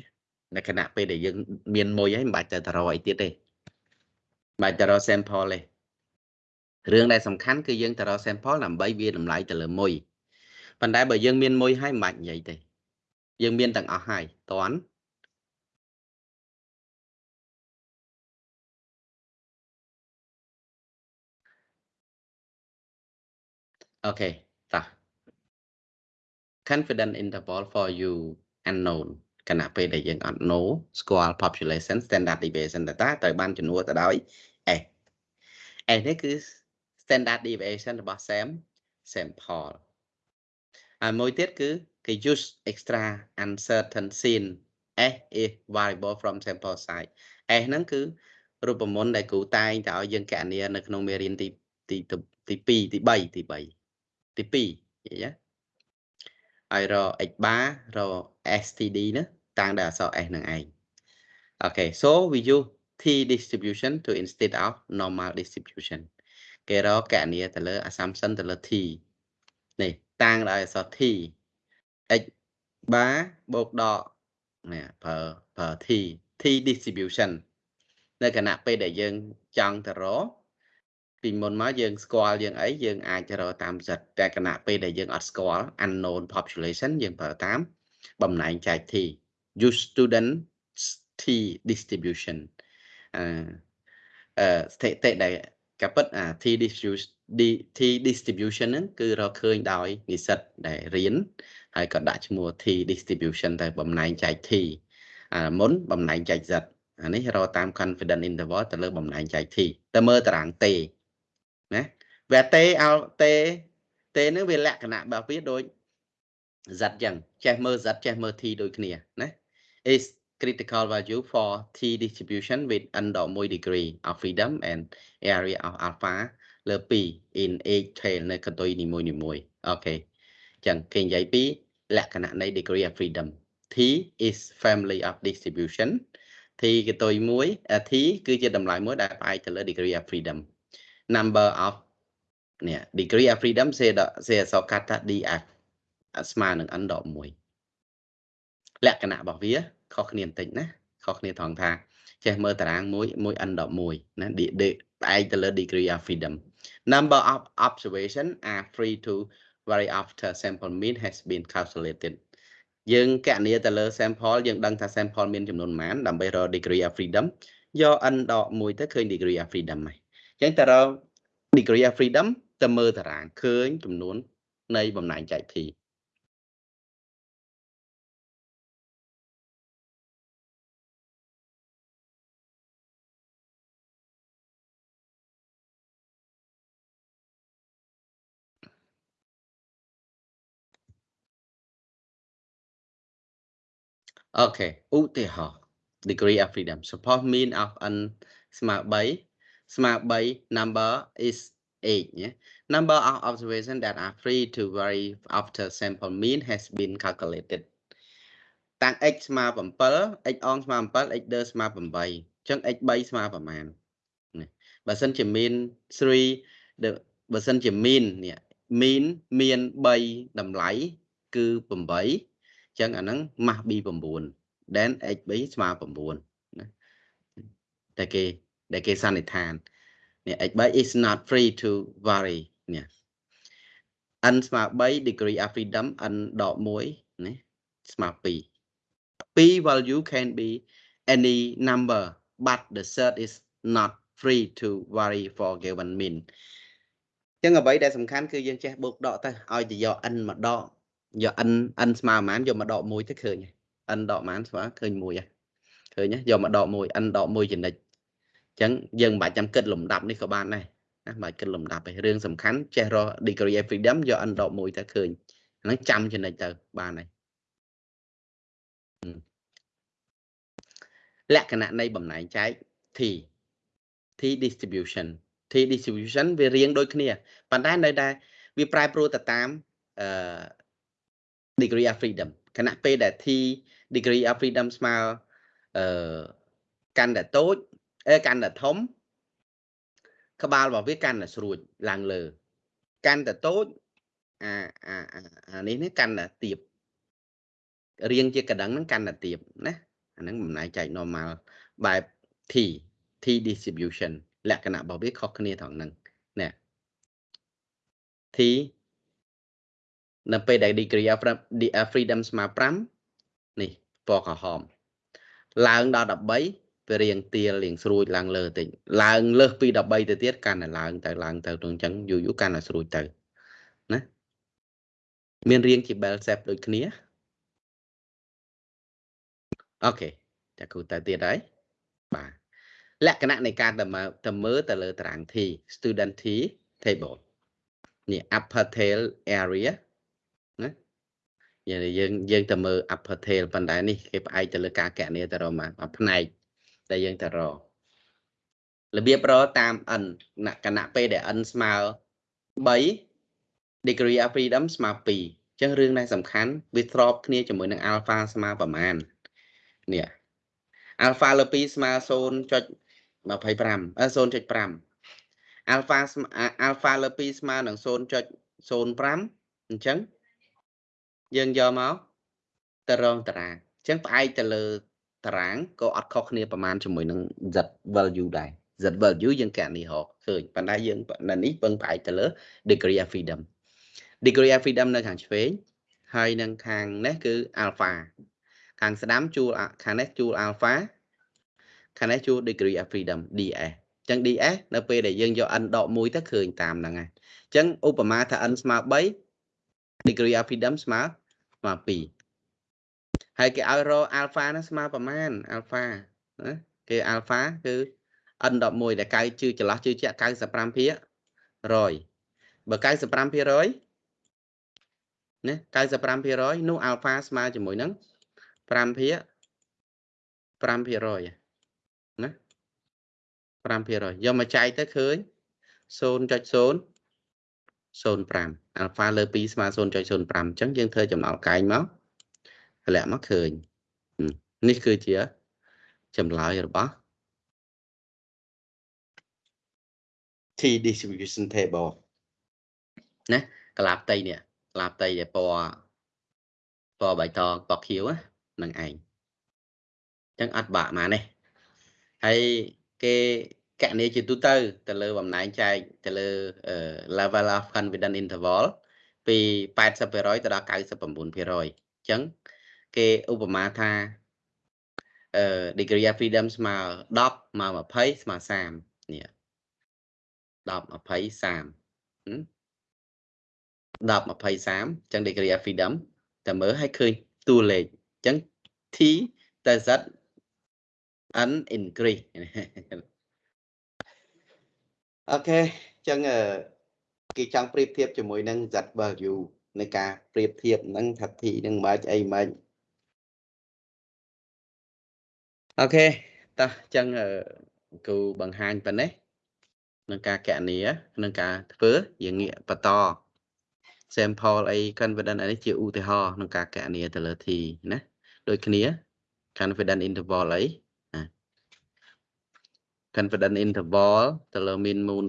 នៅខណៈពេលដែលយើងមានមួយហើយមិនបាច់ទៅតរអីទៀតទេមិនបាច់តរ sample ទេរឿងដែលសំខាន់គឺយើងតរ sample ដើម្បីវាតម្លៃទៅលើមួយប៉ុន្តែបើយើងមានមួយហើយមិនបាច់និយាយទេយើងមានទាំងអស់ហើយតន់ អូខេតោះ confident interval for you unknown គណៈពេលដែលយើងអត់ know ស្គាល់ population standard deviation data ត្រូវបានជំនួសទៅដោយ S S នេះគឺ standard deviation របស់ SAM sample ហើយមួយទៀតគឺគេ use extra uncertain scene S is variable from sample size S ហ្នឹងគឺរូបមន្តដែលគ្រូតែងតែឲ្យយើងកណនានៅក្នុងមេរៀនទីទីទី2ទី3ទី3 ទី2និយាយហើយរ x bar រ std ណាតាំងដោយអក្សរ s នឹងឯងអូខេ so we use t distribution to instead of normal distribution គេរកកណនាទៅលើ assumption ទៅលើ t នេះតាំងដោយអក្សរ t x bar បូកដកនេះប្រើប្រើ t t distribution នៅគណៈពេលដែលយើងចង់ទៅរក ពីមុនមកយើងស្គាល់យើងអីយើងអាចរកតាមសិតតែគណៈពេលដែលយើងអត់ស្គាល់ unknown population យើងប្រើតាមបំណែងចែក t use student t distribution អឺអឺស្ថិតិដែលកាពិតអា t distribution t distribution ហ្នឹងគឺរកឃើញដោយនិស្សិតដែលរៀនហើយក៏ដាក់ឈ្មោះ t distribution តែបំណែងចែក t អាមុនបំណែងចែក z អានេះរកតាម confidence interval ទៅលើបំណែងចែក t ទៅមើលតារាង t ណាវាតេអោតេតេនឹងវាលក្ខណៈរបស់វាដូច z ចឹងចេះមើល z ចេះមើល t ដូចគ្នាណា is critical value for t distribution with under 1 degree of freedom and area of alpha លើ2 in each tail នៅកន្ទុយនីមួយនីមួយអូខេចឹងគេនិយាយពីលក្ខណៈនៃ degree of freedom t is family of distribution t កន្ទុយមួយ t គឺជាតម្លៃមួយដែលផ្អែកទៅលើ degree of freedom number of នេះ degree of freedom សេសេអក្សរកាត់ថា df ស្មើនឹង n ដក1លក្ខណៈរបស់វាខុសគ្នាបន្តិចណាខុសគ្នាត្រង់ថាចេះមើលតារាងមួយមួយ n ដក1ណាផ្អែកទៅលើ degree of freedom number of observation are free to vary after sample mean has been calculated យើងកណនាទៅលើ sample យើងដឹងថា sample មានចំនួនប៉ុន្មានដើម្បីរក degree of freedom យក n ដក1ទៅឃើញ degree of freedom ហើយ អញ្ចឹងតើរក degree of freedom ទៅមើលតារាងឃើញចំនួន នៃបំណែងចែក t Okay ឧទាហរណ៍ degree of freedom suppose mean of n ស្មើ3 ស្មើ3 number is 8ញ៉េ number of observation that are free to vary after sample mean has been calculated តាំង x ស្មើ7 x អងស្មើ7 x ដឺស្មើ8អញ្ចឹង x 3ស្មើប្រមាណបើសិនជា mean 3បើសិនជា mean នេះ mean មាន3តម្លៃគឺ8ចឹងអាហ្នឹង mass b 9 then xb ស្មើ9ណាតែគេ ដែលគេសន្និដ្ឋាននេះ xb is not free to vary នេះ n ស្មើ3 degree of freedom n ដក1នេះស្មើ2 p value can be any number but the set is not free to vary for given mean ចឹងអ្វីដែលសំខាន់គឺយើងចេះបូកដកទៅឲ្យទៅយក n មកដកយក n n ស្មើប្រហែលយកមកដក1ទៅឃើញ n ដកប្រហែលស្មើឃើញ1ហ៎ឃើញយកមកដក1 n ដក1ចំណិចអញ្ចឹងយើងមិនបាច់ចាំគិតលំដាប់នេះក៏បានដែរណាមិនបាច់គិតលំដាប់ទេរឿងសំខាន់ចេះរក degree of freedom យក n ដក1ទៅឃើញហ្នឹងចាំចំណិចទៅបានហើយលក្ខណៈនៃបំណែងចែក t t distribution t distribution វារៀងដូចគ្នាប៉ុន្តែនៅតែវវាប្រែប្រួលទៅតាមអឺ degree of freedom ខណៈពេលដែល t degree of freedom ស្មើអឺកាន់តែតូច អេកាន់តែធំ ក្បាលរបស់វាកាន់តែស្រួចឡើងលើ កាន់តែតូចអាអាអានេះនេះកាន់តែទៀបរៀងជាកណ្ដឹងហ្នឹងកាន់តែទៀបណាអាហ្នឹងបំណែកចែក normal បែប t t distribution លក្ខណៈរបស់វាខុសគ្នាត្រង់ហ្នឹងណា t នៅពេលដែល degree of freedom ស្មើ5នេះពណ៌ក្រហមឡើងដល់13 វារៀងទៀលរៀងស្រួចឡើងលើតិចឡើងលើសពី13ទៅទៀតកាន់តែឡើងទៅឡើងទៅទៅអញ្ចឹងយូរយូរកាន់តែស្រួចទៅណាមានរៀងជា bell shape ដូចគ្នាអូខេចាគ្រូទៅទៀតហើយបាទលក្ខណៈនៃការទៅមើលទៅមើលទៅលើតារាង T student T table នេះ upper tail area ណាយើងយើងយើងទៅមើល upper tail ប៉ុន្តែនេះគេផ្អែកទៅលើការកណនីទៅរកមកផ្នែក ដែលយើងទៅរករបៀបរកតាម n គណៈពេលដែល n ស្មើ3 degree of freedom ស្មើ2អញ្ចឹងរឿងដែលសំខាន់វាស្របគ្នាជាមួយនឹង alpha ស្មើប្រមាណនេះ alpha លើ2ស្មើ0.25អឺ0.5 alpha alpha លើ2ស្មើនឹង0.05អញ្ចឹងយើងយកមកទៅរងតារាងអញ្ចឹងផ្អែកទៅលើ តារាងក៏អត់ខុសគ្នាប្រមាណជាមួយនឹង z value ដែរ z value យើងកណនីរកឃើញប៉ុន្តែយើងនៅនេះពឹងផ្អែកទៅលើ degree of freedom degree of freedom នៅខាងឆ្វេងហើយនឹងខាងនេះគឺ alpha ខាងស្ដាំជួលខាងនេះជួល alpha ខាងនេះជួល degree of freedom ds អញ្ចឹង ds នៅពេលដែលយើងយក n ដក1ទៅឃើញតាមហ្នឹងហើយអញ្ចឹងឧបមាថា n ស្មើ3 degree of freedom ស្មើស្មើ2 ហើយគេឲ្យរក alpha ហ្នឹងស្មើប្រមាណ alpha ណាគេ alpha គឺ n 11 ដែលកៅជឿចន្លោះជឿជាក់95%ភាគ100បើ95%ណា95%នោះ alpha ស្មើជាមួយនឹង5ភាគ5%ណា5%យកមកចែកទៅឃើញ0.0 0.05 alpha លើ2ស្មើ0.05អញ្ចឹងយើងធ្វើចំណោលកែងមកត ម្លាក់មកឃើញនេះគឺជាចម្លើយរបស់ T distribution table ណាកលាផ្ទៃនេះកលាផ្ទៃដែលពណ៌ពណ៌បៃតងពណ៌ខៀវហ្នឹងឯងអញ្ចឹងអត់បាក់មកនេះហើយគេកណនីជាទូទៅទៅលើបំណែងចែកទៅលើ level of confidence interval ពី80%ទៅដល់99%អញ្ចឹង គេឧបមាថាអឺ degree of freedom ស្មើ10មក20ស្មើ30នេះ10 20 30 10 20 30អញ្ចឹង degree of freedom តែមើលឲ្យឃើញតួលេខអញ្ចឹង t ទៅ z n increase អូខេអញ្ចឹងគេចង់ប្រៀបធៀបជាមួយនឹង z value នៃការប្រៀបធៀបនឹងថា t នឹងមិនអីមិន អូខេតោះអញ្ចឹងគូបង្ហាញប៉ុណ្ណេះនឹងការកណនីនឹងការធ្វើយើងងាកបន្ត sample អី confidence នេះជាឧទាហរណ៍ក្នុងការកណនីទៅលើ t ណាដូចគ្នា confidence interval អី confidence interval ទៅលើ mean moon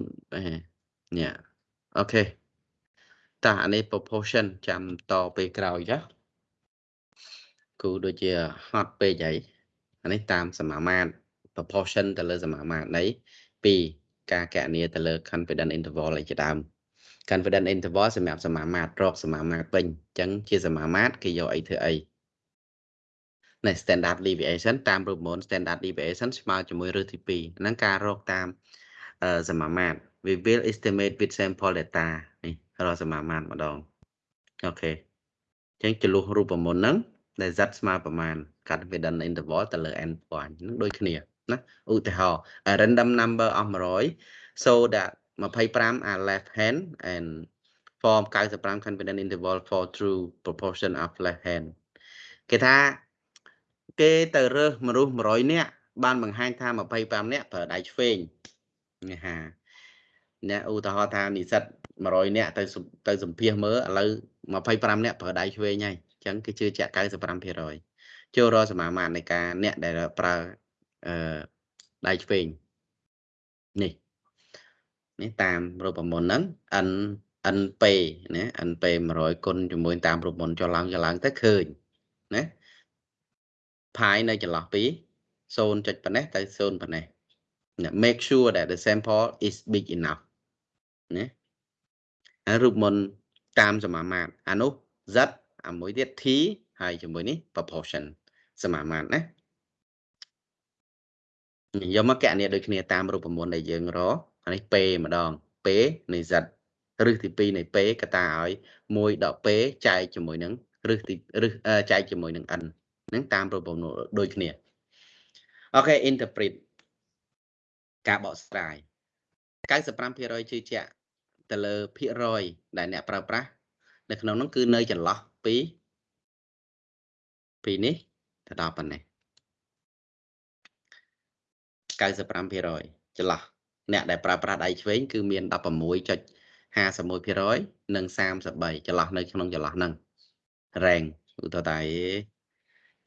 នេះអូខេតោះអានេះ proportion ចាំតពេលក្រោយចាគូដូចជាហត់ពេកហើយ អានេះតាមសមាមាត្រ proportion ទៅលើសមាមាត្រនៃ2ការកណនីទៅលើ confidence interval ឯជាដើម confidence interval សម្រាប់សមាមាត្ររកសមាមាត្រពេញអញ្ចឹងជាសមាមាត្រគេយកអីធ្វើអីនៃ standard deviation តាមរូបមន្ត standard deviation ស្មើជាមួយរឹសទី2ហ្នឹងការរកតាមសមាមាត្រ we will estimate with sample data នេះរកសមាមាត្រម្ដងអូខេអញ្ចឹងចលុះរូបមន្តហ្នឹង ដែល z ស្មើប្រមាណ confidence interval ទៅលើ n point ហ្នឹងដូចគ្នាណាឧទាហរណ៍ a random number of 100 so that 25 are left hand and form 95 confidence interval for true proportion of left hand គេថាគេទៅរើសមនុស្ស100នាក់បានបង្ហាញថា25នាក់ប្រើដៃឆ្វេងនេះហាអ្នកឧទាហរណ៍ថានិស្សិត100នាក់ទៅទៅសម្ភាសមើលឥឡូវ25នាក់ប្រើដៃឆ្វេងហើយ អញ្ចឹងគឺជឿជាក់95%ចូលរកសមាមាត្រនៃការអ្នកដែលប្រើអឺដៃឆ្វេងនេះនេះតាមរូបមន្តហ្នឹង n np ណា np 100គុណជាមួយតាមរូបមន្តចុះឡើងចុះឡើងទៅឃើញណាផាយនៅចន្លោះពី0ចុចប៉ុណ្ណេះទៅ0ប៉ុណ្ណេះ make sure that the sample is big enough ណាអារូបមន្តតាមសមាមាត្រអានោះ z អាមួយទៀត t ហើយជាមួយនេះ proportion សមាមាត្រណាយកមកកណនីដូចគ្នាតាមរូបមន្តដែលយើងរកអានេះ p ម្ដង p នៃ z រឹសទី2នៃ p កតាឲ្យ1ដក p ចែកជាមួយនឹងរឹសទីរឹសចែកជាមួយនឹង n ហ្នឹងតាមរូបមន្តដូចគ្នាអូខេ interpret ការបកស្រាយ95%ជឿជាក់ទៅលើភាគរយដែលអ្នកប្រើប្រាស់នៅក្នុងនោះគឺនៅចន្លោះ ពីពីនេះទៅដល់ប៉ុណ្ណេះ95%ចន្លោះអ្នកដែលប្រើប្រាស់ដៃឆ្វេងគឺមាន16.51%និង33ចន្លោះនៅក្នុងចន្លោះហ្នឹងរ៉េងឧទាហរណ៍តែ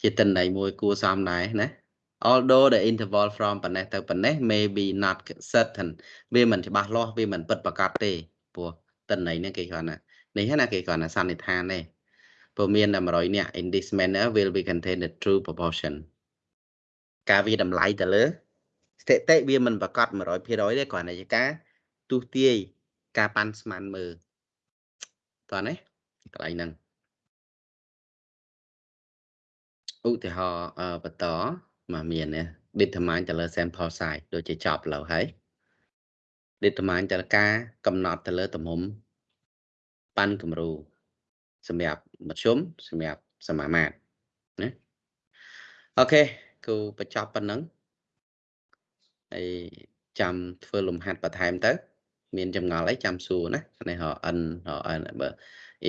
ជាតិន័យមួយគួរសមដែរណា although the interval from ប៉ុណ្ណេះទៅប៉ុណ្ណេះ may be not certain វាមិនច្បាស់លាស់វាមិនពិតប្រាកដទេព្រោះតិន័យនេះគេគ្រាន់តែនេះណាគេគ្រាន់តែសន្និដ្ឋានទេ ព្រោះមានតែ100នាក់ in this manner will be contain the true proportion ការវាតម្លៃទៅលើស្ថិតិវាមិនប្រកាស100%ទេគ្រាន់តែជាការទុះទាយការប៉ាន់ស្មានមើលតោះណាកន្លែងហ្នឹងឧទាហរណ៍បន្តមកមានណា determine ទៅលើ sample size ដូចជាចប់លើហើយ determine ទៅលើការកំណត់ទៅលើទំហំប៉ាន់គំរូសម្រាប់ មធ្យមសម្រាប់សមាមាត្រណាអូខេគូបញ្ចប់ប៉ុណ្ណឹងហើយចាំធ្វើលំហាត់បន្ថែមទៅ មានចម្ងល់អីចាំសួរណានេះរ n រ n បើ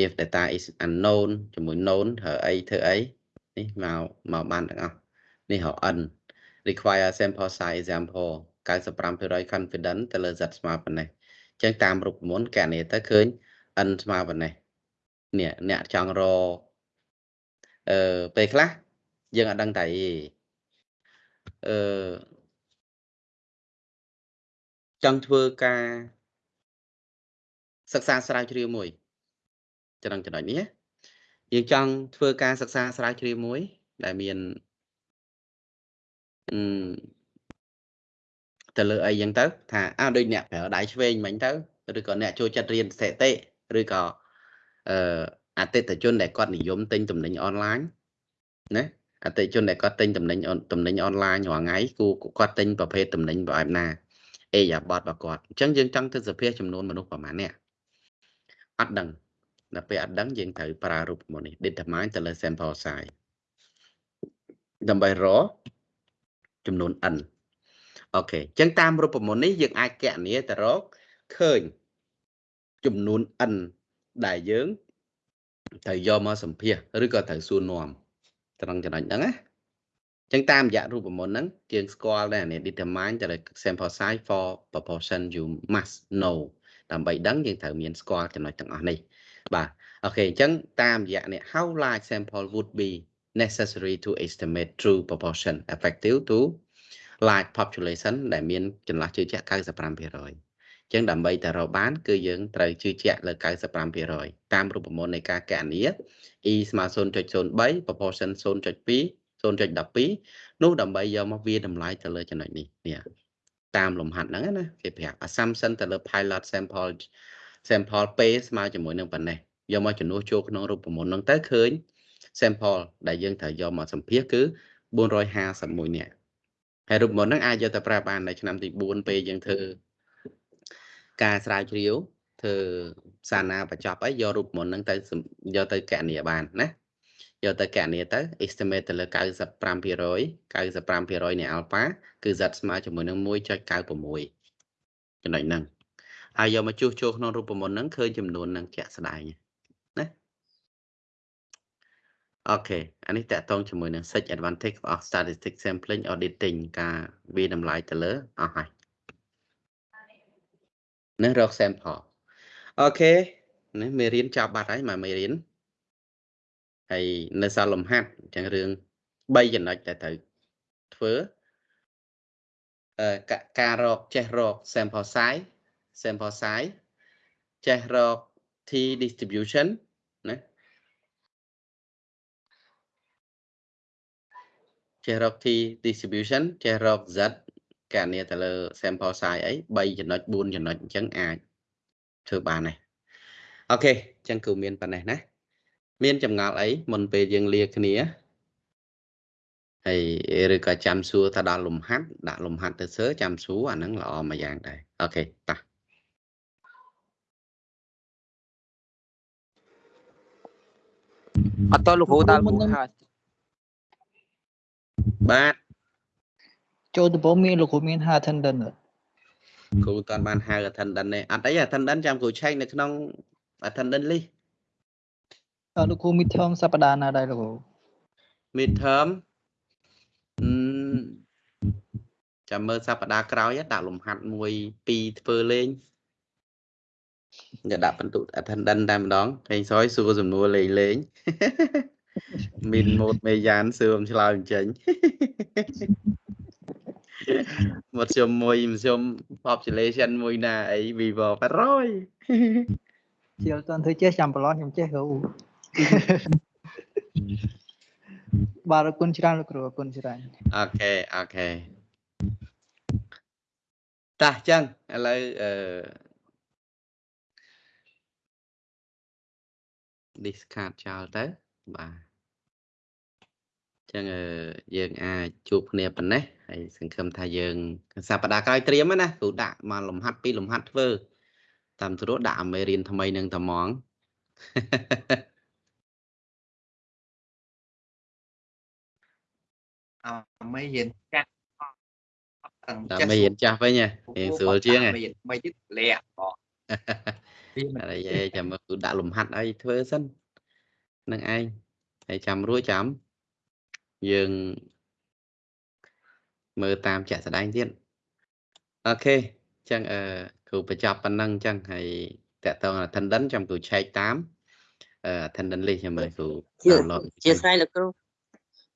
if data is unknown ជាមួយ known ធ្វើអីធ្វើអីនេះមកមកបានទាំងអស់នេះរ n require sample size example 95% confident ទៅលើ z ស្មើប៉ុណ្ណេះអញ្ចឹងតាមរូបមន្តកណនីទៅឃើញ n ស្មើប៉ុណ្ណេះ នេះអ្នកចង់រអឺពេលខ្លះយើងអត់ដឹងតែអឺចង់ធ្វើការសិក្សាស្រាវជ្រាវមួយចំណុចចំណុចនេះយើងចង់ធ្វើការសិក្សាស្រាវជ្រាវមួយ ដែលមានអឺទៅលើអីចឹងទៅថាអើដូចអ្នកប្រើដៃឆ្វេងមិញទៅឬក៏អ្នកចូលចិត្តរៀនស្ថិតិឬក៏ អឺអតិថិជនដែលគាត់និយមទិញទំនិញអនឡាញណាអតិថិជនដែលគាត់ទិញទំនិញទំនិញអនឡាញរាល់ថ្ងៃគូគាត់ទិញប្រភេទទំនិញបែបណាអេយ៉ាបតរបស់គាត់អញ្ចឹងយើងចង់ទៅសភាចំនួនមនុស្សប្រហែលអ្នកអត់ដឹងដល់ពេលអត់ដឹងយើងត្រូវប្រើរូបមន្តនេះ determine ទៅលើ sample size ដើម្បីរកចំនួន n អូខេអញ្ចឹងតាមរូបមន្តនេះយើងអាចកណនាទៅរកឃើញចំនួន n ដែលយើងត្រូវយកមកសម្ភាសឬក៏ត្រូវសួរនាំត្រង់ចំណុចហ្នឹងណាចឹងតាមរយៈរូបមន្តហ្នឹងយើងស្គាល់ដែរនេះ determine ទៅលើ sample size for proportion you must know ដើម្បីដឹងយើងត្រូវមានស្គាល់ចំណុចទាំងអស់នេះបាទអូខេអញ្ចឹងតាមរយៈនេះ how large sample would be necessary to estimate true proportion effective to large population ដែលមានចន្លោះជឿជាក់95%អញ្ចឹងដើម្បីតែរកបាន គឺយើងត្រូវជឿជាក់លើ95%តាមរូបមន្តនៃការកណនា e ស្មើ0.03 proportion 0.2 0.12នោះដើម្បីយកមកវាតម្លៃទៅលើចំណុចនេះនេះតាមលំហាត់ហ្នឹងណាគេប្រាប់ assumption ទៅលើ pilot sample sample p ស្មើជាមួយនឹងប៉ុណ្ណេះយកមកចំនួនចូលក្នុងរូបមន្តហ្នឹងទៅឃើញ sample ដែលយើងត្រូវយកមកសម្ភាសគឺ451នាក់ហើយរូបមន្តហ្នឹងអាចយកទៅប្រើបាននៅឆ្នាំទី4ពេលយើងធ្វើ ការស្រាវជ្រាវធ្វើសាណាបញ្ចប់អីយករូបមន្តហ្នឹងទៅយកទៅកណនីបានណាយកទៅកណនាទៅ estimate ទៅលើ95% 95%នៃ alpha គឺ z ស្មើជាមួយនឹង1.96ចំណុចហ្នឹងហើយយកមកជួសជុលក្នុងរូបមន្តហ្នឹងឃើញចំនួននឹងជាក់ស្ដែងណា OK អានេះទាក់ទងជាមួយនឹង search advantage of statistic sampling auditing ការវាតម្លៃទៅលើអស់ហើយ នេះរក sample អូខេណាមេរៀនចាប់បាត់ហើយមកមេរៀនហើយនៅសល់លំហាត់អញ្ចឹងរឿង3ចំណុចដែលត្រូវធ្វើអឺកការរកចេះរក sample size sample size ចេះរក t distribution ណាចេះរក t distribution ចេះរក z កណនីទៅលើ sample size អី3ចំណុច4ចំណុចអញ្ចឹងអាចធ្វើបានដែរអូខេអញ្ចឹងគឺមានប៉ុណ្ណេះណាមានចម្ងល់អីមុនពេលយើងលាគ្នាហើយឬក៏ចាំសួរថាដល់លំហាត់ដាក់លំហាត់ទៅសើចាំសួរអាហ្នឹងល្អមួយយ៉ាងដែរអូខេតោះអត់តលោកគ្រូតាល់មុនមុននឹងហើយបាទ ចូលដំបូងមានលោកគ្រូមាន5 attendant អត់គ្រូតាន់បានហៅ attendant ទេអត់អី attendant ចាំគ្រូឆែកនៅក្នុង attendant list អត់លោកគ្រូ midterm សប្តាហ៍ណាដែរលោកគ្រូ midterm អឺចាំមើលសប្តាហ៍ក្រោយដាក់លំហាត់មួយពីរធ្វើលេងយកដាក់បន្ទុក attendant តែម្ដងហេងសយសួរសំណួរលេងលេងមានម៉ូតមេយ៉ានសួរមិនឆ្លើយមិនចេញ មកជុំមួយមកជុំ population មួយណាអី vivo 800ជាអត់ទាន់ធ្វើចេះចាំប្រឡងខ្ញុំចេះគ្រូបាទអរគុណច្រើនលោកគ្រូអរគុណច្រើនអូខេអូខេតោះចឹងឥឡូវអឺ discard ចោលទៅបាទចឹងអឺយើងអាចជួបគ្នាប៉ុណ្ណេះ ហើយសង្ឃឹមថាយើងសប្តាហ៍ក្រោយត្រៀមហើយណាគ្រូដាក់មកលំហាត់ពីរលំហាត់ធ្វើតាមស្រួលដាក់អមេរៀនថ្មីនឹងតែហ្មងអមេរៀនចាស់អត់ដាក់អមេរៀនចាស់វិញហ៎រៀងស្រួលជាងហ៎មេរៀនថ្មីទៀតលាក់បងវាមិនអីឯងចាំមើលគឺដាក់លំហាត់អីធ្វើសិននឹងឯងហើយចាំរួចចាំយើង មើលតាមជាក់ស្ដែងទៀតអូខេអញ្ចឹងអឺគ្រូបញ្ចប់ប៉ុណ្ណឹងអញ្ចឹងហើយតកតង attendance ចាំគ្រូឆែកតាមអឺ attendance list ចាំមើលគ្រូជា download ជាស្រ័យលោកគ្រូ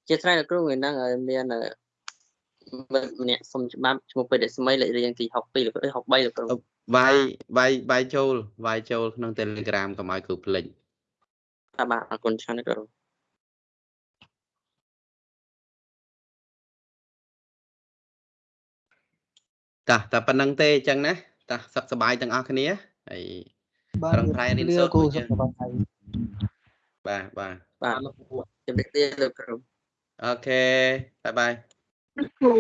ជាស្រ័យលោកគ្រូថ្ងៃហ្នឹងឲ្យមានអឺមិត្តម្នាក់សុំច្បាប់ឈ្មោះពេទ្យស្មីលេខរៀងទី62លោកគ្រូអេ63លោកគ្រូវាយវាយវាយចូលវាយចូលក្នុង Telegram កុំឲ្យគ្រូភ្លេចបាទបាទអរគុណច្រើនលោកគ្រូ តាតែប៉ុណ្្នឹងទេអញ្ចឹងណាតាសុខសប្បាយទាំងអស់គ្នាហើយបាទប្រឹងប្រែងរៀនលាសូត្រគ្រូមួយយើងសុខសប្បាយបាទបាទបាទជំរាបលាលោកគ្រូ OK bye bye គ្រូ